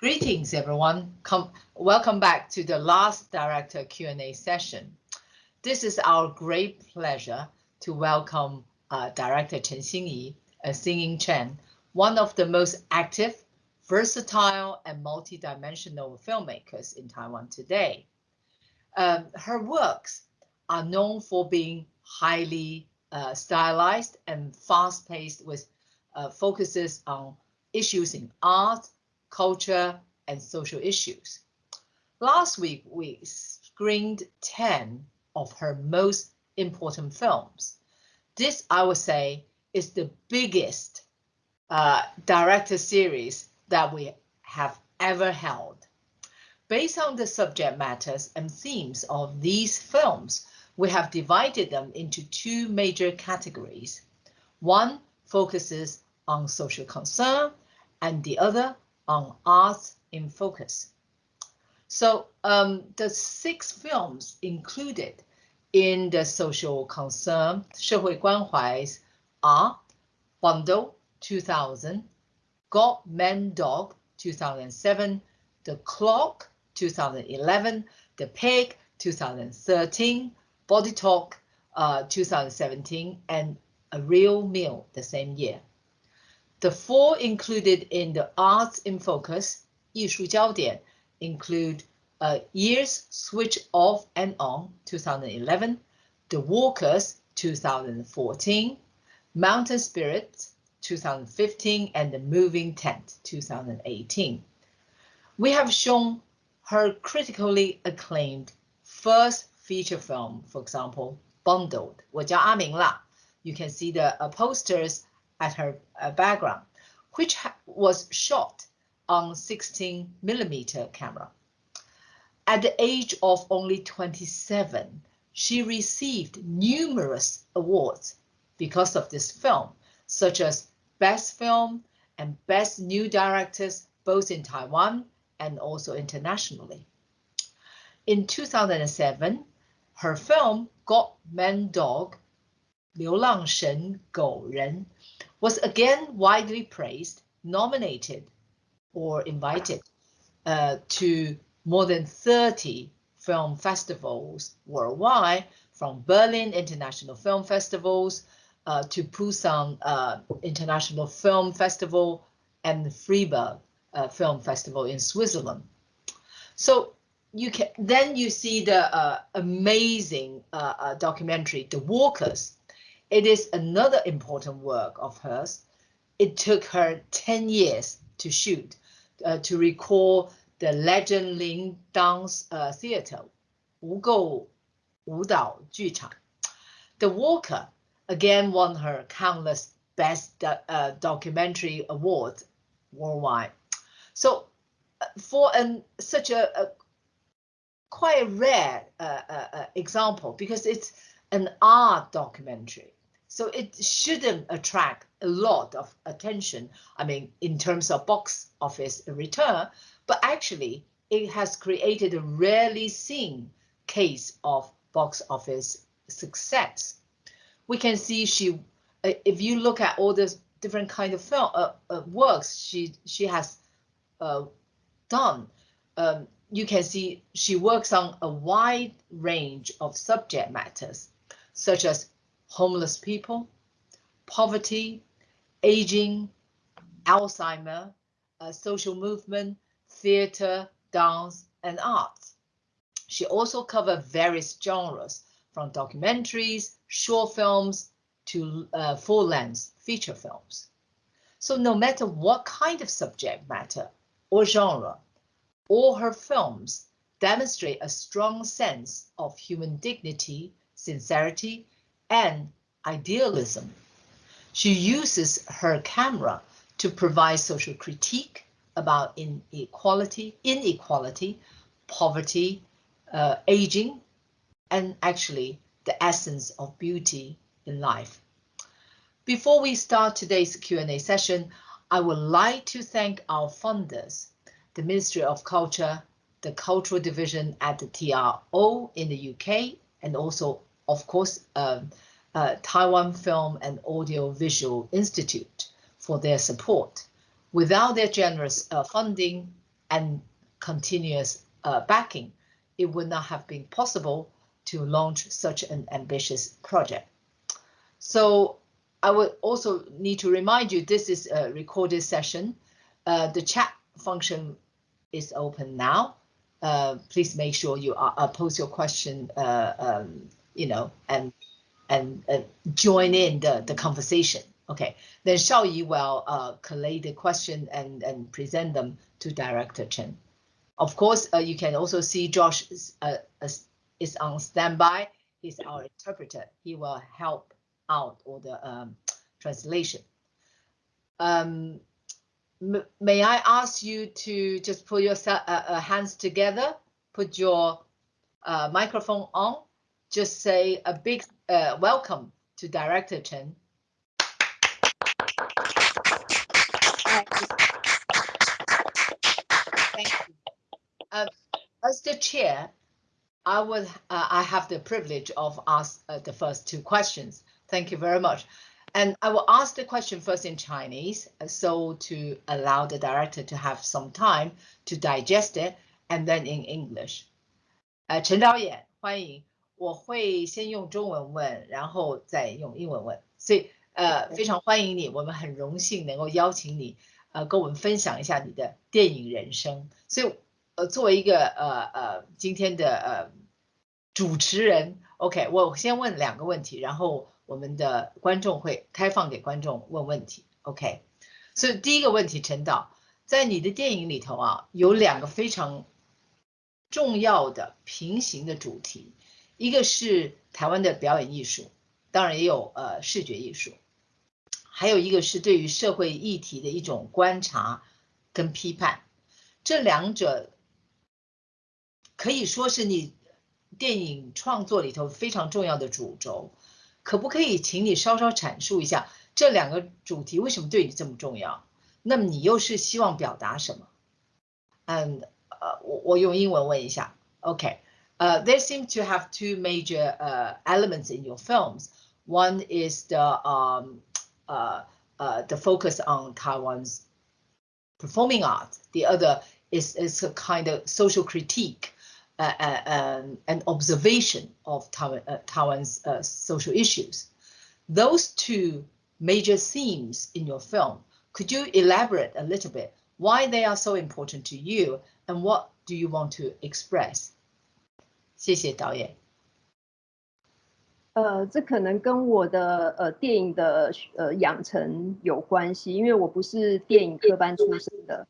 Greetings, everyone. Come, welcome back to the last director Q&A session. This is our great pleasure to welcome uh, director Chen Xingyi and Singing Chen, one of the most active, versatile, and multidimensional filmmakers in Taiwan today. Um, her works are known for being highly uh, stylized and fast-paced with uh, focuses on issues in art, culture, and social issues. Last week, we screened 10 of her most important films. This, I would say, is the biggest uh, director series that we have ever held. Based on the subject matters and themes of these films, we have divided them into two major categories. One focuses on social concern and the other on arts in focus. So um, the six films included in the social concern 社会关怀 are Bundle 2000, God Man Dog 2007, The Clock 2011, The Pig 2013, Body Talk uh, 2017, and A Real Meal the same year. The four included in the Arts in Focus, 艺术焦点, include uh, Years Switch Off and On 2011, The Walkers 2014, Mountain Spirits 2015, and The Moving Tent 2018. We have shown her critically acclaimed first feature film, for example, Bundled, 我叫阿明啦. You can see the uh, posters at her uh, background, which was shot on 16 millimeter camera. At the age of only 27, she received numerous awards because of this film, such as Best Film and Best New Directors, both in Taiwan and also internationally. In 2007, her film God Man Dog, 流浪神狗人 was again widely praised, nominated or invited uh, to more than 30 film festivals worldwide, from Berlin International Film Festivals uh, to Busan uh, International Film Festival and Freiburg uh, Film Festival in Switzerland. So you can then you see the uh, amazing uh, documentary, The Walkers. It is another important work of hers. It took her 10 years to shoot, uh, to recall the legend Lin Dance uh, theater, Wu Gou Wu Dao Ju The Walker again won her countless best uh, documentary awards worldwide. So uh, for an, such a, a quite a rare uh, uh, uh, example because it's an art documentary. So it shouldn't attract a lot of attention. I mean, in terms of box office return, but actually it has created a rarely seen case of box office success. We can see she, uh, if you look at all the different kind of film uh, uh, works she she has uh, done, um, you can see she works on a wide range of subject matters, such as homeless people, poverty, aging, Alzheimer, uh, social movement, theater, dance, and arts. She also covered various genres, from documentaries, short films, to uh, full-length feature films. So no matter what kind of subject matter or genre, all her films demonstrate a strong sense of human dignity, sincerity, and idealism. She uses her camera to provide social critique about inequality, inequality, poverty, uh, aging, and actually the essence of beauty in life. Before we start today's Q&A session, I would like to thank our funders, the Ministry of Culture, the Cultural Division at the TRO in the UK, and also, of course, um, uh, Taiwan Film and Audio Visual Institute for their support. Without their generous uh, funding, and continuous uh, backing, it would not have been possible to launch such an ambitious project. So I would also need to remind you, this is a recorded session. Uh, the chat function is open now. Uh, please make sure you are, uh, post your question, um, you know, and and uh, join in the, the conversation. Okay, then Xiaoyi will uh, collate the question and, and present them to Director Chen. Of course, uh, you can also see Josh is, uh, is on standby. He's our interpreter. He will help out all the um, translation. Um, may I ask you to just put your uh, uh, hands together, put your uh, microphone on, just say a big uh, welcome to Director Chen. Thank you. Uh, as the chair, I would uh, I have the privilege of ask uh, the first two questions. Thank you very much. And I will ask the question first in Chinese, uh, so to allow the director to have some time to digest it, and then in English. 呃，陈导演，欢迎。 我会先用中文问，然后再用英文问。所以，呃，非常欢迎你，我们很荣幸能够邀请你，呃，跟我们分享一下你的电影人生。所以，呃，作为一个呃呃今天的呃主持人，OK，我先问两个问题，然后。我们的观众会开放给观众问问题，OK。所以第一个问题，陈导，在你的电影里头啊，有两个非常重要的平行的主题，一个是台湾的表演艺术，当然也有呃视觉艺术，还有一个是对于社会议题的一种观察跟批判。这两者可以说是你电影创作里头非常重要的主轴。可不可以请你稍稍阐述一下这两个主题为什么对你这么重要？那么你又是希望表达什么？嗯，呃，我我用英文问一下。，OK uh, there seem to have two major uh, elements in your films. One is the um, uh, uh, the focus on Taiwan's performing art. The other is is a kind of social critique uh, uh, um, an observation of Taiwan, Taiwan's social issues. Those two major themes in your film, could you elaborate a little bit why they are so important to you and what do you want to express? 谢谢导演。呃，这可能跟我的呃电影的呃养成有关系，因为我不是电影科班出身的，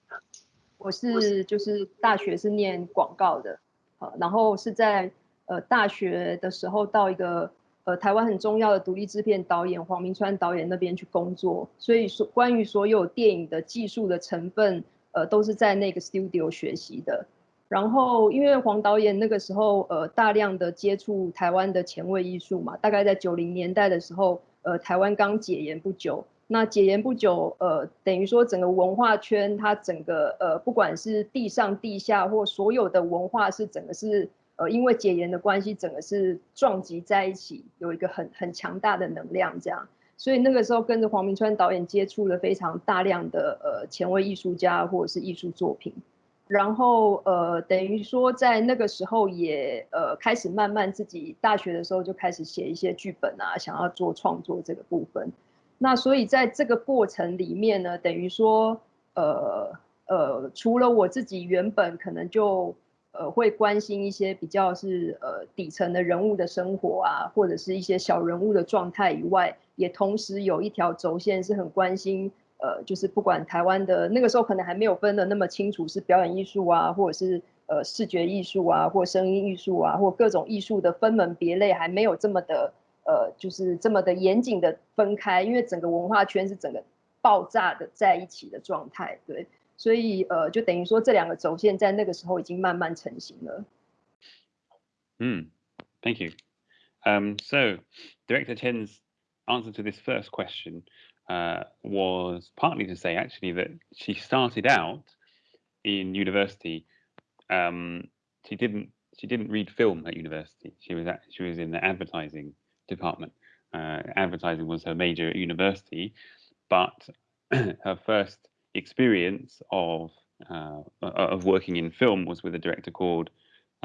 我是就是大学是念广告的。呃，然后是在呃大学的时候到一个呃台湾很重要的独立制片导演黄明川导演那边去工作，所以说关于所有电影的技术的成分，呃都是在那个 studio 学习的。然后因为黄导演那个时候呃大量的接触台湾的前卫艺术嘛，大概在九零年代的时候，呃台湾刚解严不久。那解严不久，呃，等于说整个文化圈，它整个呃，不管是地上地下或所有的文化，是整个是呃，因为解严的关系，整个是撞击在一起，有一个很很强大的能量这样。所以那个时候跟着黄明川导演接触了非常大量的呃前卫艺术家或者是艺术作品，然后呃，等于说在那个时候也呃开始慢慢自己大学的时候就开始写一些剧本啊，想要做创作这个部分。那所以在这个过程里面呢，等于说，呃呃，除了我自己原本可能就呃会关心一些比较是呃底层的人物的生活啊，或者是一些小人物的状态以外，也同时有一条轴线是很关心，呃，就是不管台湾的那个时候可能还没有分的那么清楚，是表演艺术啊，或者是呃视觉艺术啊，或声音艺术啊，或各种艺术的分门别类还没有这么的。呃，就是这么的严谨的分开，因为整个文化圈是整个爆炸的在一起的状态，对，所以呃，就等于说这两个轴线在那个时候已经慢慢成型了。嗯，Thank you. Um, so Director Chen's answer to this first question uh, was partly to say actually that she started out in university. Um, she didn't she didn't read film at university. She was at, she was in the advertising department. Uh, advertising was her major at university, but her first experience of uh, of working in film was with a director called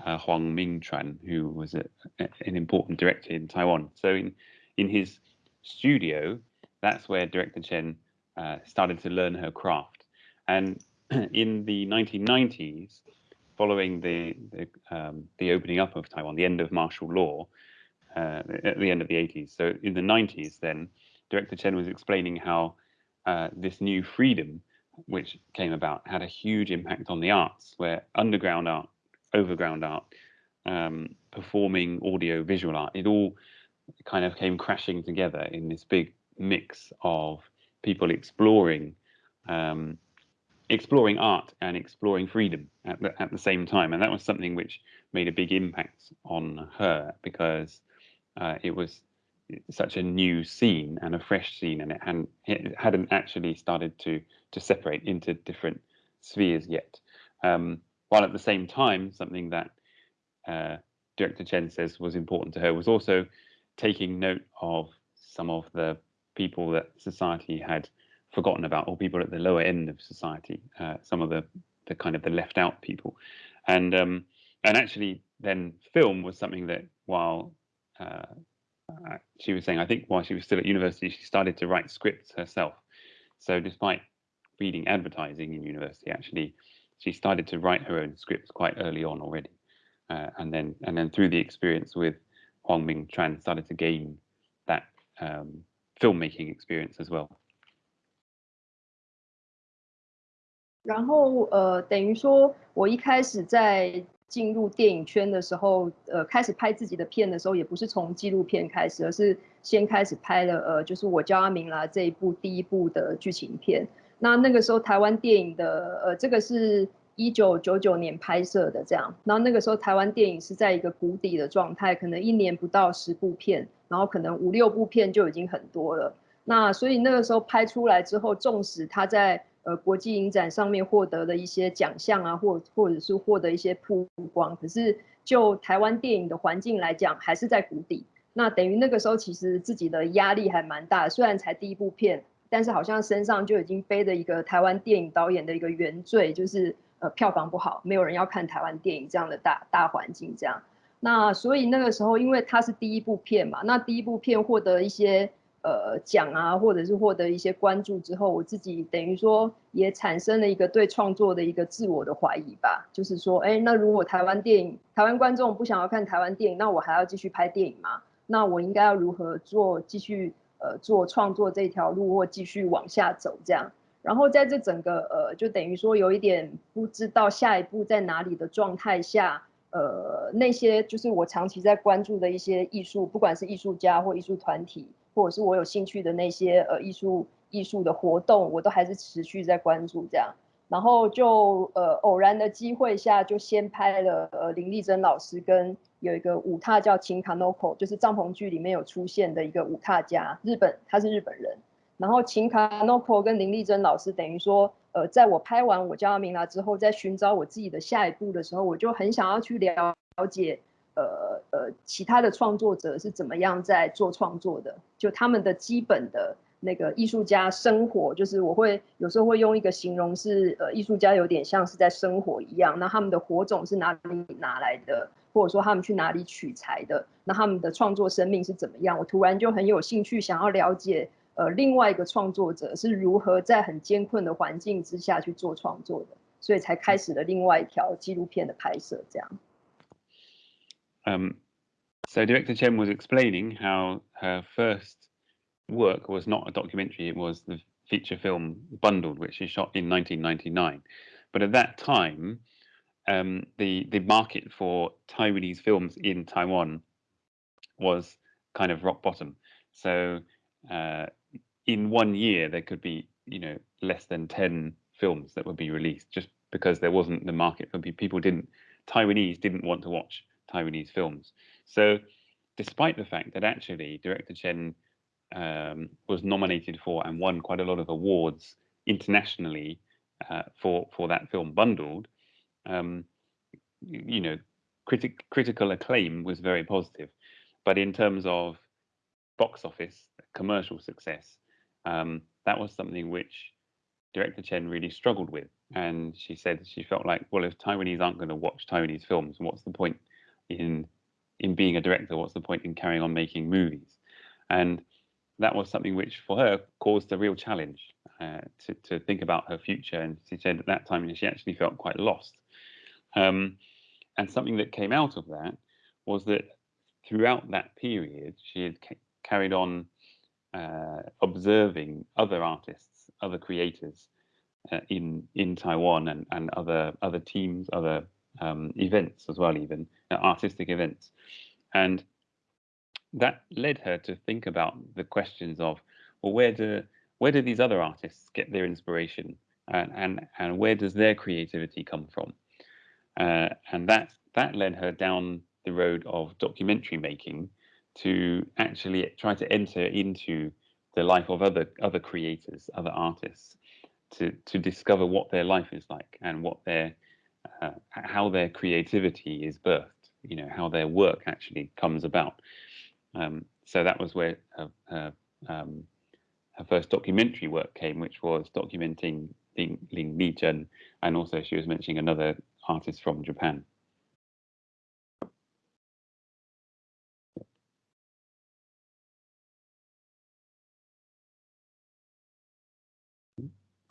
uh, Huang Mingchuan, who was a, an important director in Taiwan. So in in his studio, that's where director Chen uh, started to learn her craft. And in the 1990s, following the the, um, the, opening up of Taiwan, the end of martial law, uh, at the end of the 80s. So in the 90s, then director Chen was explaining how uh, this new freedom, which came about, had a huge impact on the arts, where underground art, overground art, um, performing audio, visual art, it all kind of came crashing together in this big mix of people exploring um, exploring art and exploring freedom at the, at the same time. And that was something which made a big impact on her because uh, it was such a new scene and a fresh scene, and it hadn't, it hadn't actually started to to separate into different spheres yet. Um, while at the same time, something that uh, Director Chen says was important to her was also taking note of some of the people that society had forgotten about, or people at the lower end of society, uh, some of the the kind of the left out people, and um, and actually then film was something that while uh, uh, she was saying, I think while she was still at university, she started to write scripts herself. So despite reading advertising in university, actually she started to write her own scripts quite early on already, uh, and then and then through the experience with Huang Ming Chuan started to gain that um, filmmaking experience as well. 然后呃，等于说我一开始在进入电影圈的时候，呃，开始拍自己的片的时候，也不是从纪录片开始，而是先开始拍了呃，就是我叫阿明啦这一部第一部的剧情片。那那个时候台湾电影的呃，这个是一九九九年拍摄的这样，然后那个时候台湾电影是在一个谷底的状态，可能一年不到十部片，然后可能五六部片就已经很多了。那所以那个时候拍出来之后，纵使他在呃，国际影展上面获得的一些奖项啊，或或者是获得一些曝光，可是就台湾电影的环境来讲，还是在谷底。那等于那个时候其实自己的压力还蛮大，虽然才第一部片，但是好像身上就已经背着一个台湾电影导演的一个原罪，就是呃票房不好，没有人要看台湾电影这样的大大环境这样。那所以那个时候，因为它是第一部片嘛，那第一部片获得一些。呃，奖啊，或者是获得一些关注之后，我自己等于说也产生了一个对创作的一个自我的怀疑吧。就是说，哎，那如果台湾电影、台湾观众不想要看台湾电影，那我还要继续拍电影吗？那我应该要如何做？继续呃做创作这条路，或继续往下走这样？然后在这整个呃，就等于说有一点不知道下一步在哪里的状态下，呃，那些就是我长期在关注的一些艺术，不管是艺术家或艺术团体。或者是我有兴趣的那些呃艺术艺术的活动，我都还是持续在关注这样。然后就呃偶然的机会下，就先拍了呃林丽珍老师跟有一个舞踏叫秦卡诺口，就是帐篷剧里面有出现的一个舞踏家，日本他是日本人。然后秦卡诺口跟林丽珍老师等于说，呃，在我拍完我叫阿明啦之后，在寻找我自己的下一步的时候，我就很想要去了了解。呃呃，其他的创作者是怎么样在做创作的？就他们的基本的那个艺术家生活，就是我会有时候会用一个形容是，呃，艺术家有点像是在生活一样。那他们的火种是哪里拿来的？或者说他们去哪里取材的？那他们的创作生命是怎么样？我突然就很有兴趣想要了解，呃，另外一个创作者是如何在很艰困的环境之下去做创作的，所以才开始了另外一条纪录片的拍摄，这样。Um, so director Chen was explaining how her first work was not a documentary; it was the feature film Bundled, which she shot in 1999. But at that time, um, the the market for Taiwanese films in Taiwan was kind of rock bottom. So uh, in one year, there could be you know less than 10 films that would be released just because there wasn't the market for people didn't Taiwanese didn't want to watch Taiwanese films. So, despite the fact that actually director Chen um, was nominated for and won quite a lot of awards internationally uh, for for that film Bundled, um, you know, critic, critical acclaim was very positive, but in terms of box office commercial success, um, that was something which director Chen really struggled with, and she said she felt like, well, if Taiwanese aren't going to watch Taiwanese films, what's the point in in being a director? What's the point in carrying on making movies? And that was something which, for her, caused a real challenge uh, to to think about her future. And she said at that time she actually felt quite lost. Um, and something that came out of that was that throughout that period, she had ca carried on uh, observing other artists, other creators uh, in in Taiwan and and other other teams, other um, events as well, even uh, artistic events, and that led her to think about the questions of well, where do where do these other artists get their inspiration, and and, and where does their creativity come from, uh, and that that led her down the road of documentary making to actually try to enter into the life of other other creators, other artists, to to discover what their life is like and what their uh, how their creativity is birthed. You know how their work actually comes about. Um, so that was where her, her, um, her, first documentary work came, which was documenting Ling, Ling Lijun, and also she was mentioning another artist from Japan.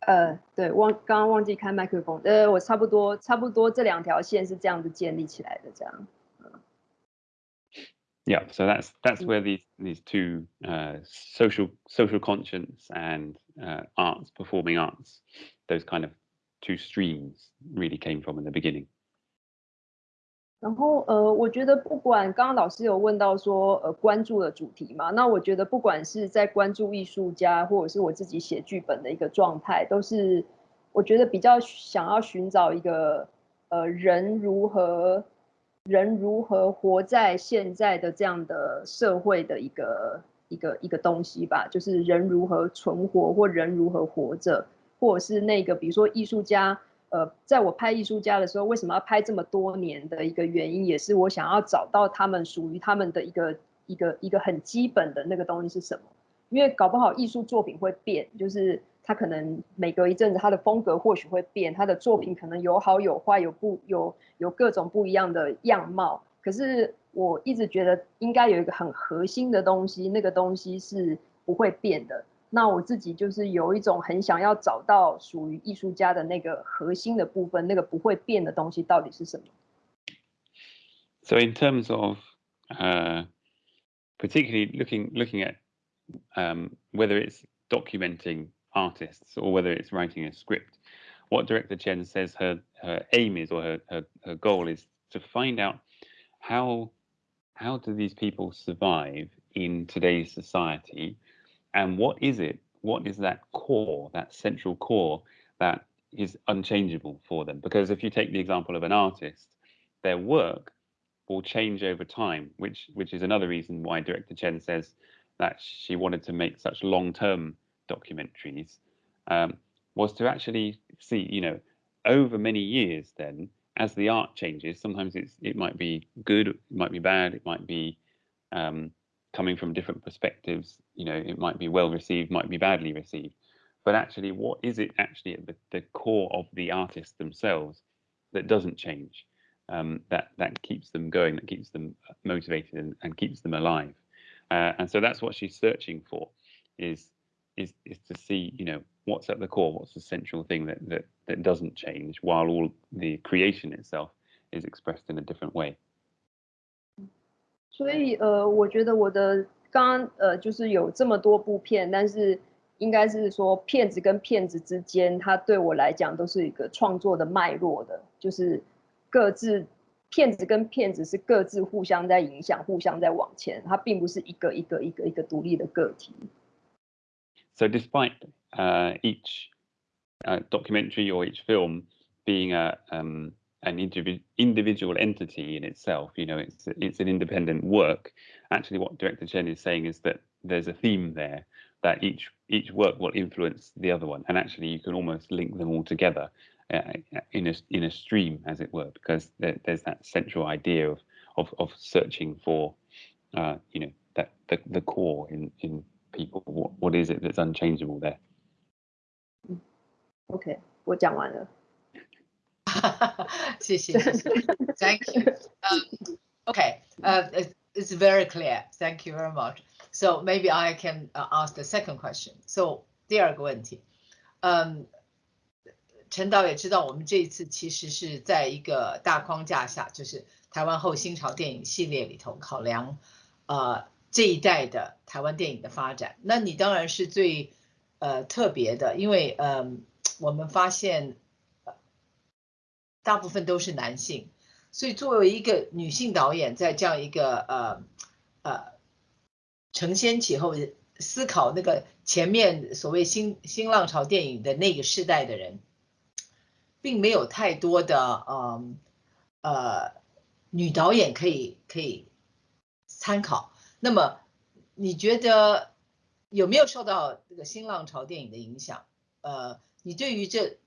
呃，对，忘刚刚忘记开麦克风。呃，我差不多差不多这两条线是这样子建立起来的，这样。Yeah, so that's that's where these these two uh, social social conscience and uh, arts, performing arts, those kind of two streams really came from in the beginning. 然后呃，我觉得不管刚刚老师有问到说呃关注的主题嘛，那我觉得不管是在关注艺术家，或者是我自己写剧本的一个状态，都是我觉得比较想要寻找一个呃人如何人如何活在现在的这样的社会的一个一个一个东西吧，就是人如何存活或人如何活着，或者是那个比如说艺术家。呃，在我拍艺术家的时候，为什么要拍这么多年的一个原因，也是我想要找到他们属于他们的一个一个一个很基本的那个东西是什么？因为搞不好艺术作品会变，就是他可能每隔一阵子他的风格或许会变，他的作品可能有好有坏，有不有有各种不一样的样貌。可是我一直觉得应该有一个很核心的东西，那个东西是不会变的。那我自己就是有一种很想要找到属于艺术家的那个核心的部分，那个不会变的东西到底是什么？So in terms of, uh, particularly looking looking at um, whether it's documenting artists or whether it's writing a script, what director Chen says her her aim is or her her, her goal is to find out how how do these people survive in today's society and what is it? What is that core, that central core that is unchangeable for them? Because if you take the example of an artist, their work will change over time, which which is another reason why director Chen says that she wanted to make such long-term documentaries, um, was to actually see, you know, over many years. Then, as the art changes, sometimes it's it might be good, it might be bad, it might be um, coming from different perspectives, you know, it might be well received, might be badly received. But actually, what is it actually at the, the core of the artists themselves that doesn't change, um, that that keeps them going, that keeps them motivated and, and keeps them alive? Uh, and so that's what she's searching for, is is is to see, you know, what's at the core, what's the central thing that that that doesn't change, while all the creation itself is expressed in a different way. 所以呃，我觉得我的刚刚呃，就是有这么多部片，但是应该是说片子跟片子之间，它对我来讲都是一个创作的脉络的，就是各自片子跟片子是各自互相在影响，互相在往前，它并不是一个一个一个一个独立的个体。So despite uh each uh documentary or each film being a um an individual individual entity in itself. You know, it's it's an independent work. Actually, what director Chen is saying is that there's a theme there that each each work will influence the other one, and actually you can almost link them all together uh, in a in a stream, as it were, because there, there's that central idea of of of searching for, uh, you know, that the the core in in people. What what is it that's unchangeable there? OK，我讲完了。 谢谢 Thank you. Um, okay, it's very clear. Thank you very much. So maybe I can uh, ask the second question. So 第二个问题，嗯，陈导也知道，我们这一次其实是在一个大框架下，就是台湾后新潮电影系列里头考量，呃，这一代的台湾电影的发展。那你当然是最呃特别的，因为嗯，我们发现，大部分都是男性，所以作为一个女性导演，在这样一个呃呃承先启后思考那个前面所谓新新浪潮电影的那个时代的人，并没有太多的嗯呃女导演可以可以参考。那么你觉得有没有受到这个新浪潮电影的影响？呃，你对于这，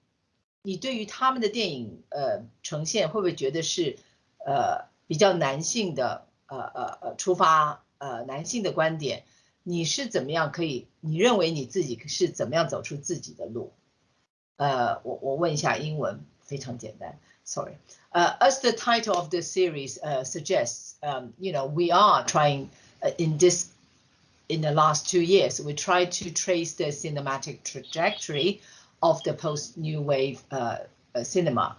你对于他们的电影呃呈现，会不会觉得是呃比较男性的呃呃呃出发呃男性的观点？你是怎么样可以？你认为你自己是怎么样走出自己的路？呃，我我问一下英文，非常简单，sorry。呃，as the title of the series 呃 suggests，嗯，you know we are trying in this in the last two years we try to trace the cinematic trajectory of the post new wave uh, cinema.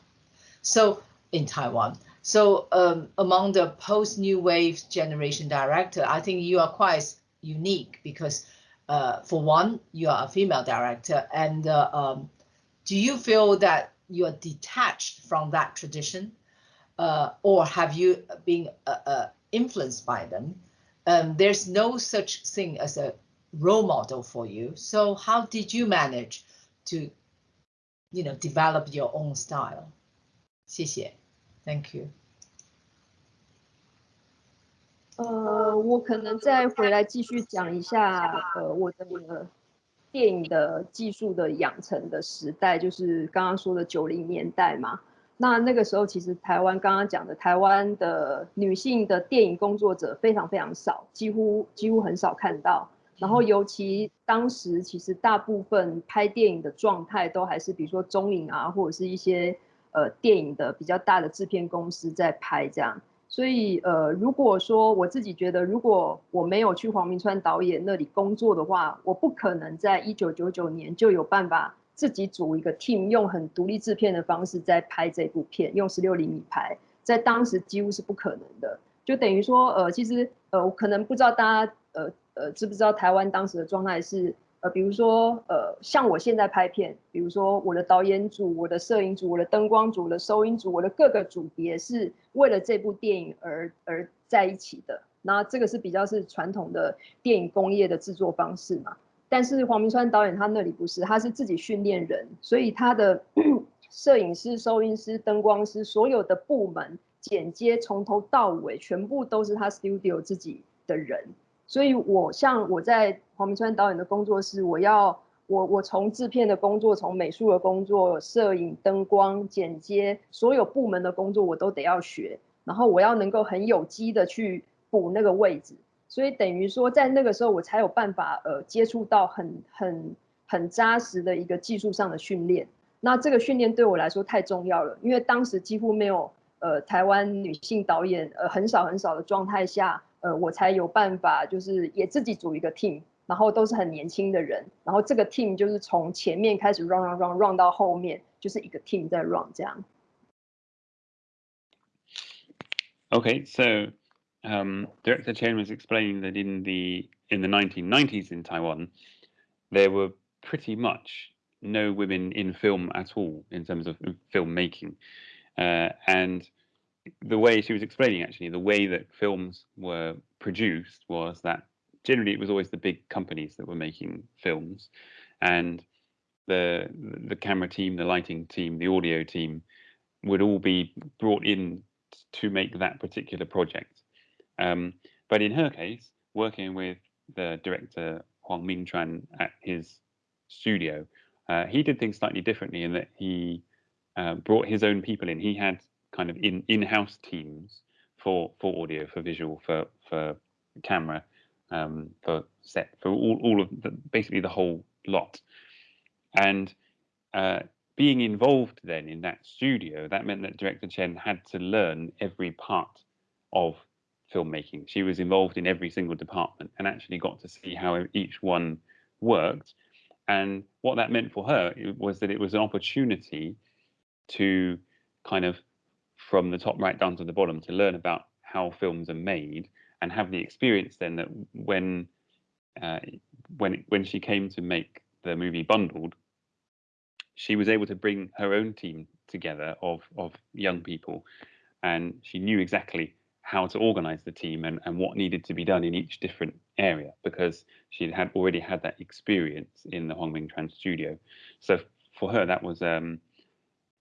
So in Taiwan. So um, among the post new wave generation director, I think you are quite unique because uh, for one, you are a female director, and uh, um, do you feel that you are detached from that tradition, uh, or have you been uh, uh, influenced by them? Um, there's no such thing as a role model for you. So how did you manage to, you know, develop your own style? 谢谢，Thank you. 呃，我可能再回来继续讲一下，呃，我的电影的技术的养成的时代，就是刚刚说的九零年代嘛。那那个时候，其实台湾刚刚讲的台湾的女性的电影工作者非常非常少，几乎几乎很少看到。然后尤其当时，其实大部分拍电影的状态都还是比如说中影啊，或者是一些呃电影的比较大的制片公司在拍这样。所以，呃，如果说我自己觉得，如果我没有去黄明川导演那里工作的话，我不可能在一九九九年就有办法自己组一个 team，用很独立制片的方式在拍这部片，用十六厘米拍，在当时几乎是不可能的。就等于说，呃，其实，呃，我可能不知道大家，呃，呃，知不知道台湾当时的状态是。呃，比如说，呃，像我现在拍片，比如说我的导演组、我的摄影组、我的灯光组、我的收音组、我的各个组别是为了这部电影而而在一起的。那这个是比较是传统的电影工业的制作方式嘛？但是黄明川导演他那里不是，他是自己训练人，所以他的 摄影师、收音师、灯光师所有的部门剪接从头到尾全部都是他 studio 自己的人。所以，我像我在黄明川导演的工作室，我要我我从制片的工作，从美术的工作、摄影、灯光、剪接，所有部门的工作我都得要学，然后我要能够很有机的去补那个位置。所以等于说，在那个时候我才有办法呃接触到很很很扎实的一个技术上的训练。那这个训练对我来说太重要了，因为当时几乎没有呃台湾女性导演呃很少很少的状态下。呃，我才有办法，就是也自己组一个 team，然后都是很年轻的人，然后这个 team 就是从前面开始 run run run run 到后面，就是一个 team 在 run 这样。Okay, so um, Director Chen was explaining that in the in the 1990s in Taiwan, there were pretty much no women in film at all in terms of filmmaking, uh, and the way she was explaining actually the way that films were produced was that generally it was always the big companies that were making films. And the the camera team the lighting team the audio team would all be brought in to make that particular project. Um, but in her case working with the director Huang Mingchuan at his studio uh, he did things slightly differently in that he uh, brought his own people in he had kind of in in-house teams for for audio, for visual, for for camera, um, for set, for all all of the, basically the whole lot. And uh, being involved then in that studio, that meant that director Chen had to learn every part of filmmaking. She was involved in every single department and actually got to see how each one worked. And what that meant for her was that it was an opportunity to kind of from the top right down to the bottom to learn about how films are made and have the experience then that when uh, when when she came to make the movie Bundled, she was able to bring her own team together of of young people, and she knew exactly how to organize the team and, and what needed to be done in each different area because she had already had that experience in the Huang Ming Chuan studio. So for her, that was um,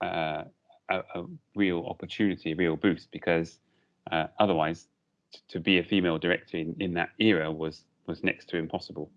a, a, real opportunity, a real boost because uh, otherwise to be a female director in, in that era was was next to impossible.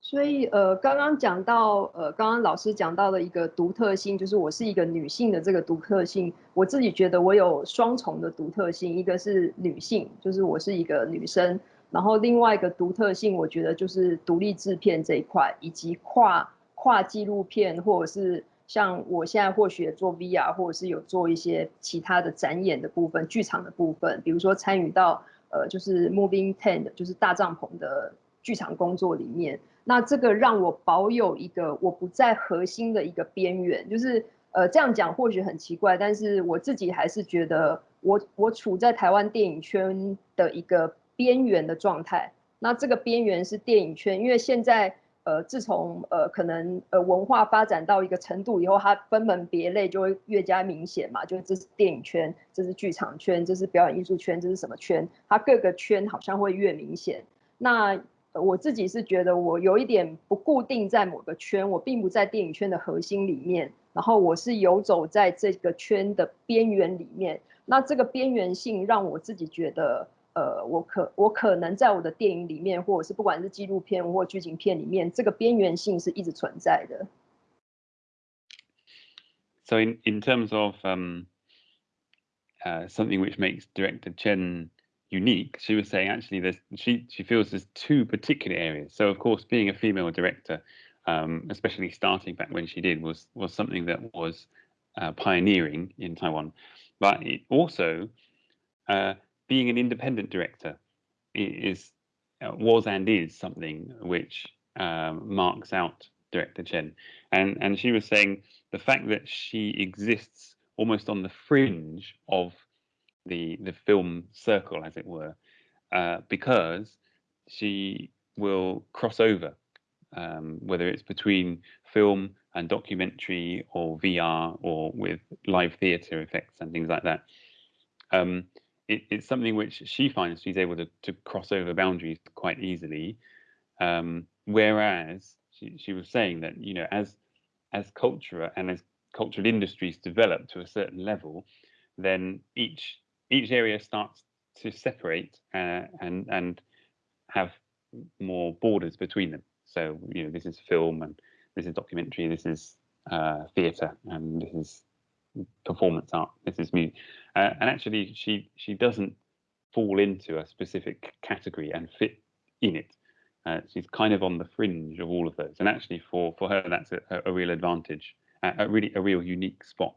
所以呃，刚刚讲到呃，刚刚老师讲到的一个独特性，就是我是一个女性的这个独特性，我自己觉得我有双重的独特性，一个是女性，就是我是一个女生，然后另外一个独特性，我觉得就是独立制片这一块，以及跨画纪录片或者是。像我现在或许做 VR，或者是有做一些其他的展演的部分、剧场的部分，比如说参与到呃就是 Moving Tent，就是大帐篷的剧场工作里面。那这个让我保有一个我不在核心的一个边缘，就是呃这样讲或许很奇怪，但是我自己还是觉得我我处在台湾电影圈的一个边缘的状态。那这个边缘是电影圈，因为现在。呃，自从呃可能呃文化发展到一个程度以后，它分门别类就会越加明显嘛。就这是电影圈，这是剧场圈，这是表演艺术圈，这是什么圈？它各个圈好像会越明显。那我自己是觉得我有一点不固定在某个圈，我并不在电影圈的核心里面，然后我是游走在这个圈的边缘里面。那这个边缘性让我自己觉得。呃，我可我可能在我的电影里面，或者是不管是纪录片或剧情片里面，这个边缘性是一直存在的。So in in terms of um, uh, something which makes director Chen unique, she was saying actually there's she she feels there's two particular areas. So of course, being a female director, um, especially starting back when she did, was was something that was uh, pioneering in Taiwan, but it also uh, being an independent director is uh, was and is something which um, marks out director Chen, and and she was saying the fact that she exists almost on the fringe of the the film circle, as it were, uh, because she will cross over, um, whether it's between film and documentary or VR or with live theatre effects and things like that. Um, it, it's something which she finds she's able to, to cross over boundaries quite easily. Um, whereas she, she was saying that, you know, as as culture and as cultural industries develop to a certain level, then each each area starts to separate uh, and and have more borders between them. So you know, this is film and this is documentary, this is uh, theatre, and this is performance art. This is music, uh, and actually, she she doesn't fall into a specific category and fit in it. Uh, she's kind of on the fringe of all of those, and actually, for for her, that's a, a real advantage, a, a really a real unique spot.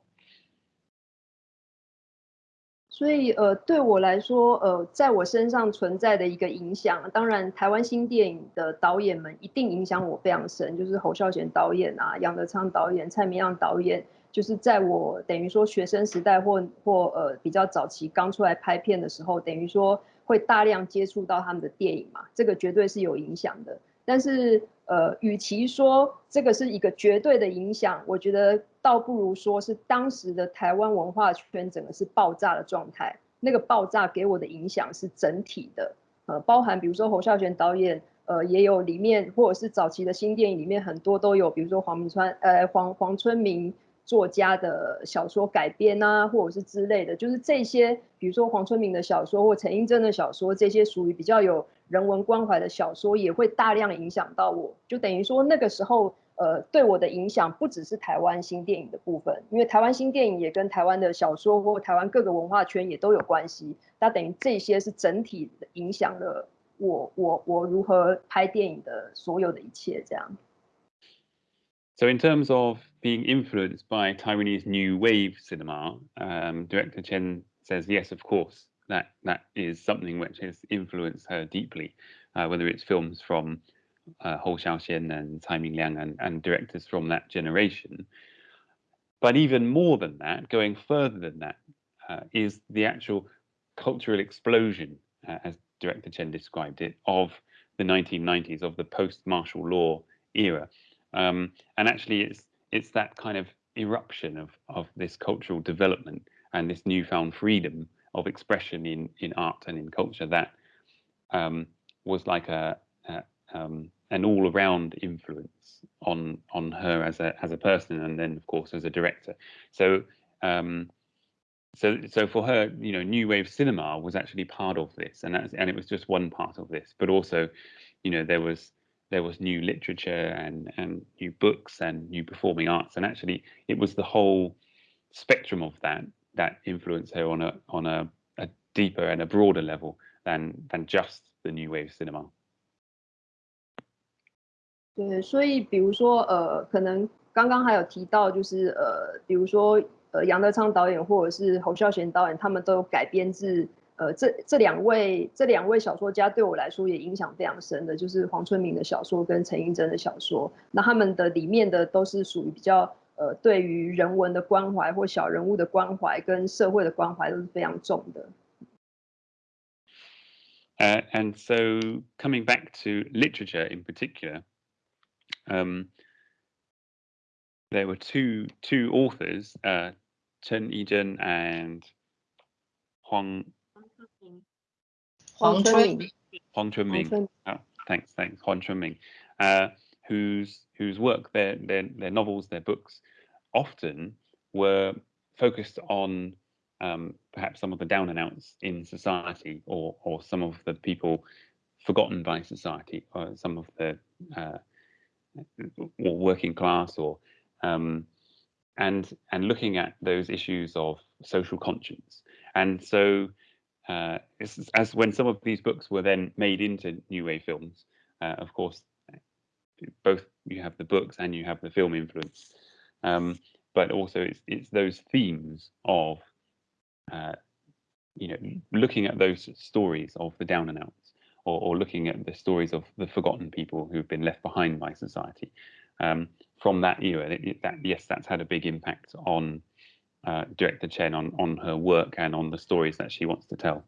所以，呃，对我来说，呃，在我身上存在的一个影响，当然，台湾新电影的导演们一定影响我非常深，就是侯孝贤导演啊，杨德昌导演、蔡明亮导演。 就是在我等于说学生时代或或呃比较早期刚出来拍片的时候，等于说会大量接触到他们的电影嘛，这个绝对是有影响的。但是呃，与其说这个是一个绝对的影响，我觉得倒不如说是当时的台湾文化圈整个是爆炸的状态。那个爆炸给我的影响是整体的，呃，包含比如说侯孝贤导演，呃，也有里面或者是早期的新电影里面很多都有，比如说黄明川，呃，黄黄春明。作家的小说改编啊，或者是之类的，就是这些，比如说黄春明的小说或陈映真的小说，这些属于比较有人文关怀的小说，也会大量影响到我。就等于说那个时候，呃，对我的影响不只是台湾新电影的部分，因为台湾新电影也跟台湾的小说或台湾各个文化圈也都有关系。那等于这些是整体影响了我，我，我如何拍电影的所有的一切，这样。so in terms of being influenced by Taiwanese new wave cinema, um, director Chen says yes, of course, that that is something which has influenced her deeply, uh, whether it's films from uh, Hou Xiaoxian and Tsai Ming-liang and, and directors from that generation. But even more than that, going further than that, uh, is the actual cultural explosion, uh, as director Chen described it, of the 1990s, of the post-martial law era. Um, and actually, it's it's that kind of eruption of of this cultural development and this newfound freedom of expression in in art and in culture that um, was like a, a um, an all-around influence on on her as a as a person and then of course as a director. So um, so so for her you know new wave cinema was actually part of this and that's and it was just one part of this but also you know there was there was new literature and and new books and new performing arts and actually it was the whole spectrum of that that influenced her on a on a, a deeper and a broader level than than just the new wave cinema 对，所以比如说，呃，可能刚刚还有提到，就是呃，比如说，呃，杨德昌导演或者是侯孝贤导演，他们都有改编自， 呃，这这两位这两位小说家对我来说也影响非常深的，就是黄春明的小说跟陈映真的小说。那他们的里面的都是属于比较，呃，对于人文的关怀或小人物的关怀跟社会的关怀都是非常重的。Uh, and so coming back to literature in particular. um, there were two two authors, uh, Chen Yizhen and Huang Huang Chunming. Huang Chunming. Oh, thanks, thanks, Huang Chunming, uh, whose whose work, their their their novels, their books, often were focused on um, perhaps some of the down and outs in society, or or some of the people forgotten by society, or some of the uh, or working class or um, and and looking at those issues of social conscience. And so uh, as when some of these books were then made into new wave films uh, of course both you have the books and you have the film influence um, but also it's it's those themes of uh, you know looking at those stories of the down and outs or, or, looking at the stories of the forgotten people who've been left behind by society um, from that era. It, that, yes, that's had a big impact on uh, director Chen on on her work and on the stories that she wants to tell.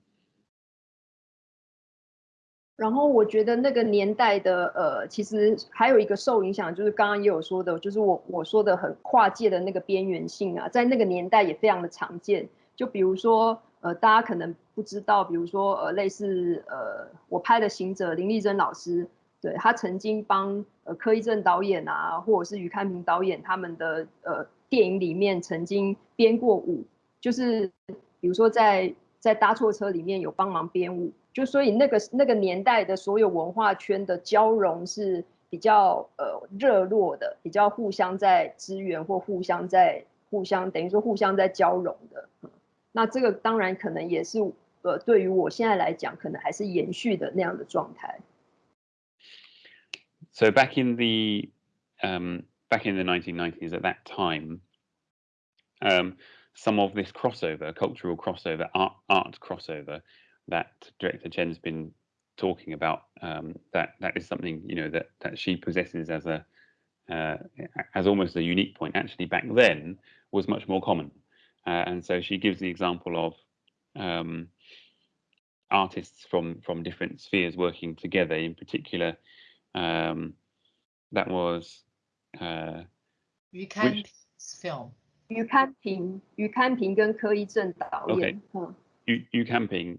然后我觉得那个年代的呃，其实还有一个受影响，就是刚刚也有说的，就是我我说的很跨界的那个边缘性啊，在那个年代也非常的常见。就比如说呃，大家可能不知道，比如说呃，类似呃，我拍的行者林丽珍老师，对他曾经帮呃柯一正导演啊，或者是于开明导演他们的呃电影里面曾经编过舞，就是比如说在在搭错车里面有帮忙编舞，就所以那个那个年代的所有文化圈的交融是比较呃热络的，比较互相在支援或互相在互相等于说互相在交融的。那这个当然可能也是呃，对于我现在来讲，可能还是延续的那样的状态。So back in the um, back in the 1990s, at that time, um, some of this crossover, cultural crossover, art, art crossover, that director Chen's been talking about, um, that that is something you know that that she possesses as a uh, as almost a unique point. Actually, back then was much more common. Uh, and so she gives the example of um, artists from from different spheres working together. In particular, um, that was uh, Yu Kanping's film. Yu Kanping, Yu Kanping 跟柯一正导演。Okay. Yu, Yu Kanping,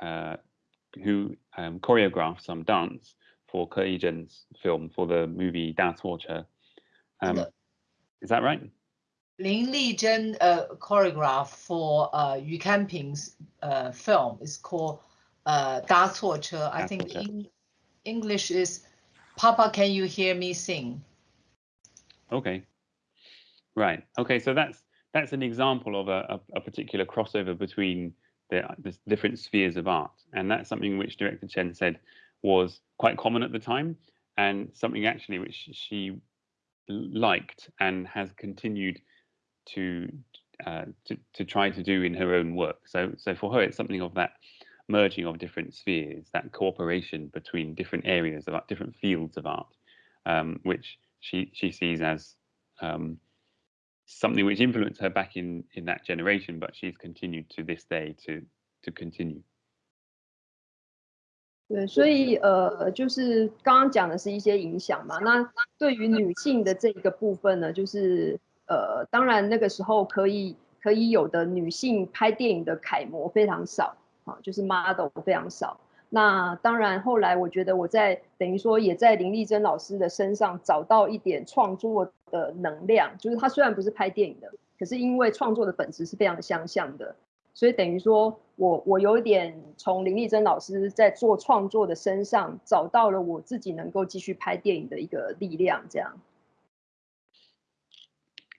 uh, who um, choreographed some dance for Ke Yizhen's film for the movie Da Torture. Um, is that right? Lin Lizhen uh, choreographed for uh, Yu Kanping's uh, film. It's called uh, Da Che. I think in English is Papa, Can You Hear Me Sing? Okay. Right. Okay. So that's that's an example of a, a, a particular crossover between the, the, different spheres of art, and that's something which director Chen said was quite common at the time, and something actually which she liked and has continued to, uh, to to try to do in her own work. So so for her, it's something of that merging of different spheres, that cooperation between different areas of art, different fields of art, um, which she she sees as um, something which influenced her back in in that generation, but she's continued to this day to to continue. 对，所以呃，就是刚刚讲的是一些影响嘛。那对于女性的这个部分呢，就是呃，当然那个时候可以可以有的女性拍电影的楷模非常少啊，就是 model 非常少。 那当然后来我觉得我在等于说也在林丽珍老师的身上找到一点创作的能量，就是他虽然不是拍电影的，可是因为创作的本质是非常相像的。所以等于说，我我有一点从林丽珍老师在做创作的身上找到了我自己能够继续拍电影的一个力量，这样。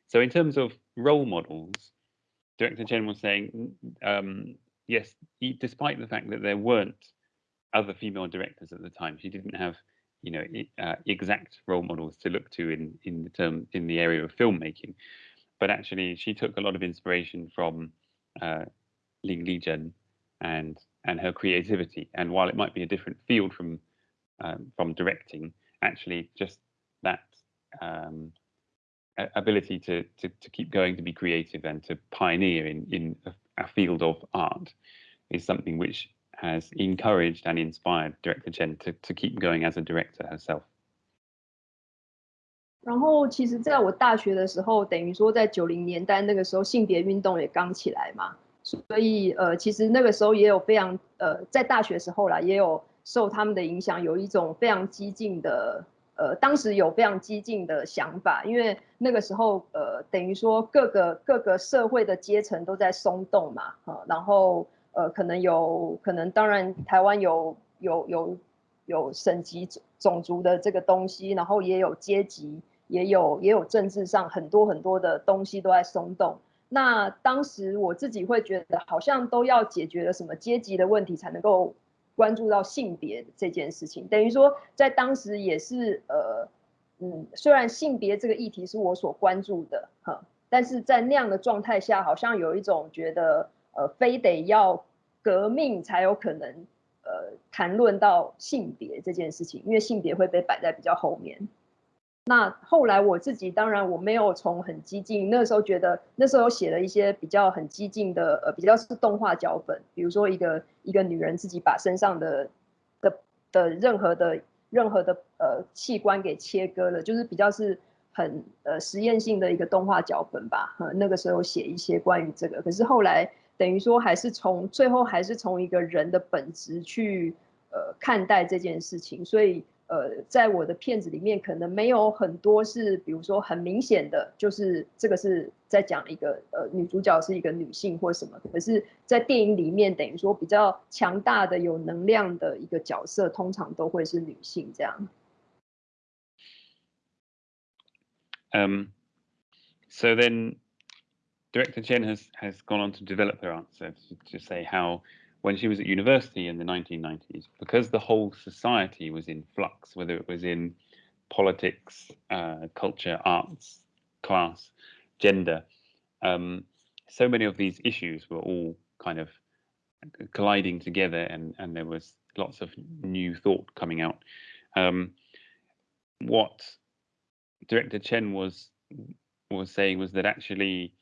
So in terms of role models, Director Chen was saying, um, yes, despite the fact that there weren't other female directors at the time, she didn't have, you know, uh, exact role models to look to in in the term in the area of filmmaking, but actually she took a lot of inspiration from. Uh, Ling Lizhen and and her creativity. And while it might be a different field from um, from directing, actually just that um, ability to, to, to keep going, to be creative, and to pioneer in in a, a, field of art is something which has encouraged and inspired director Chen to to keep going as a director herself. 然后，其实在我大学的时候，等于说在九零年代那个时候，性别运动也刚起来嘛。所以，呃，其实那个时候也有非常，呃，在大学时候啦，也有受他们的影响，有一种非常激进的，呃，当时有非常激进的想法，因为那个时候，呃，等于说各个各个社会的阶层都在松动嘛，啊，然后， 呃，可能有可能，当然台湾有有有有省级种族的这个东西，然后也有阶级，也有也有政治上很多很多的东西都在松动。那当时我自己会觉得，好像都要解决了什么阶级的问题，才能够关注到性别这件事情。等于说，在当时也是呃，嗯，虽然性别这个议题是我所关注的哈，但是在那样的状态下，好像有一种觉得，呃，非得要革命才有可能，呃，谈论到性别这件事情，因为性别会被摆在比较后面。那后来我自己当然我没有从很激进，那时候觉得那时候写了一些比较很激进的呃比较是动画脚本，比如说一个一个女人自己把身上的的的任何的任何的呃器官给切割了，就是比较是很呃实验性的一个动画脚本吧。那个时候写一些关于这个，可是后来等于说还是从最后还是从一个人的本质去呃看待这件事情，所以。呃，在我的片子里面，可能没有很多是，比如说很明显的，就是这个是在讲一个呃女主角是一个女性或什么。可是，在电影里面，等于说比较强大的、有能量的一个角色，通常都会是女性这样。Um, so then, director Chen has has gone on to develop her answer to say how. when she was at university in the 1990s, because the whole society was in flux, whether it was in politics, uh, culture, arts, class, gender, um, so many of these issues were all kind of colliding together, and, and there was lots of new thought coming out. Um, what director Chen was was saying was that actually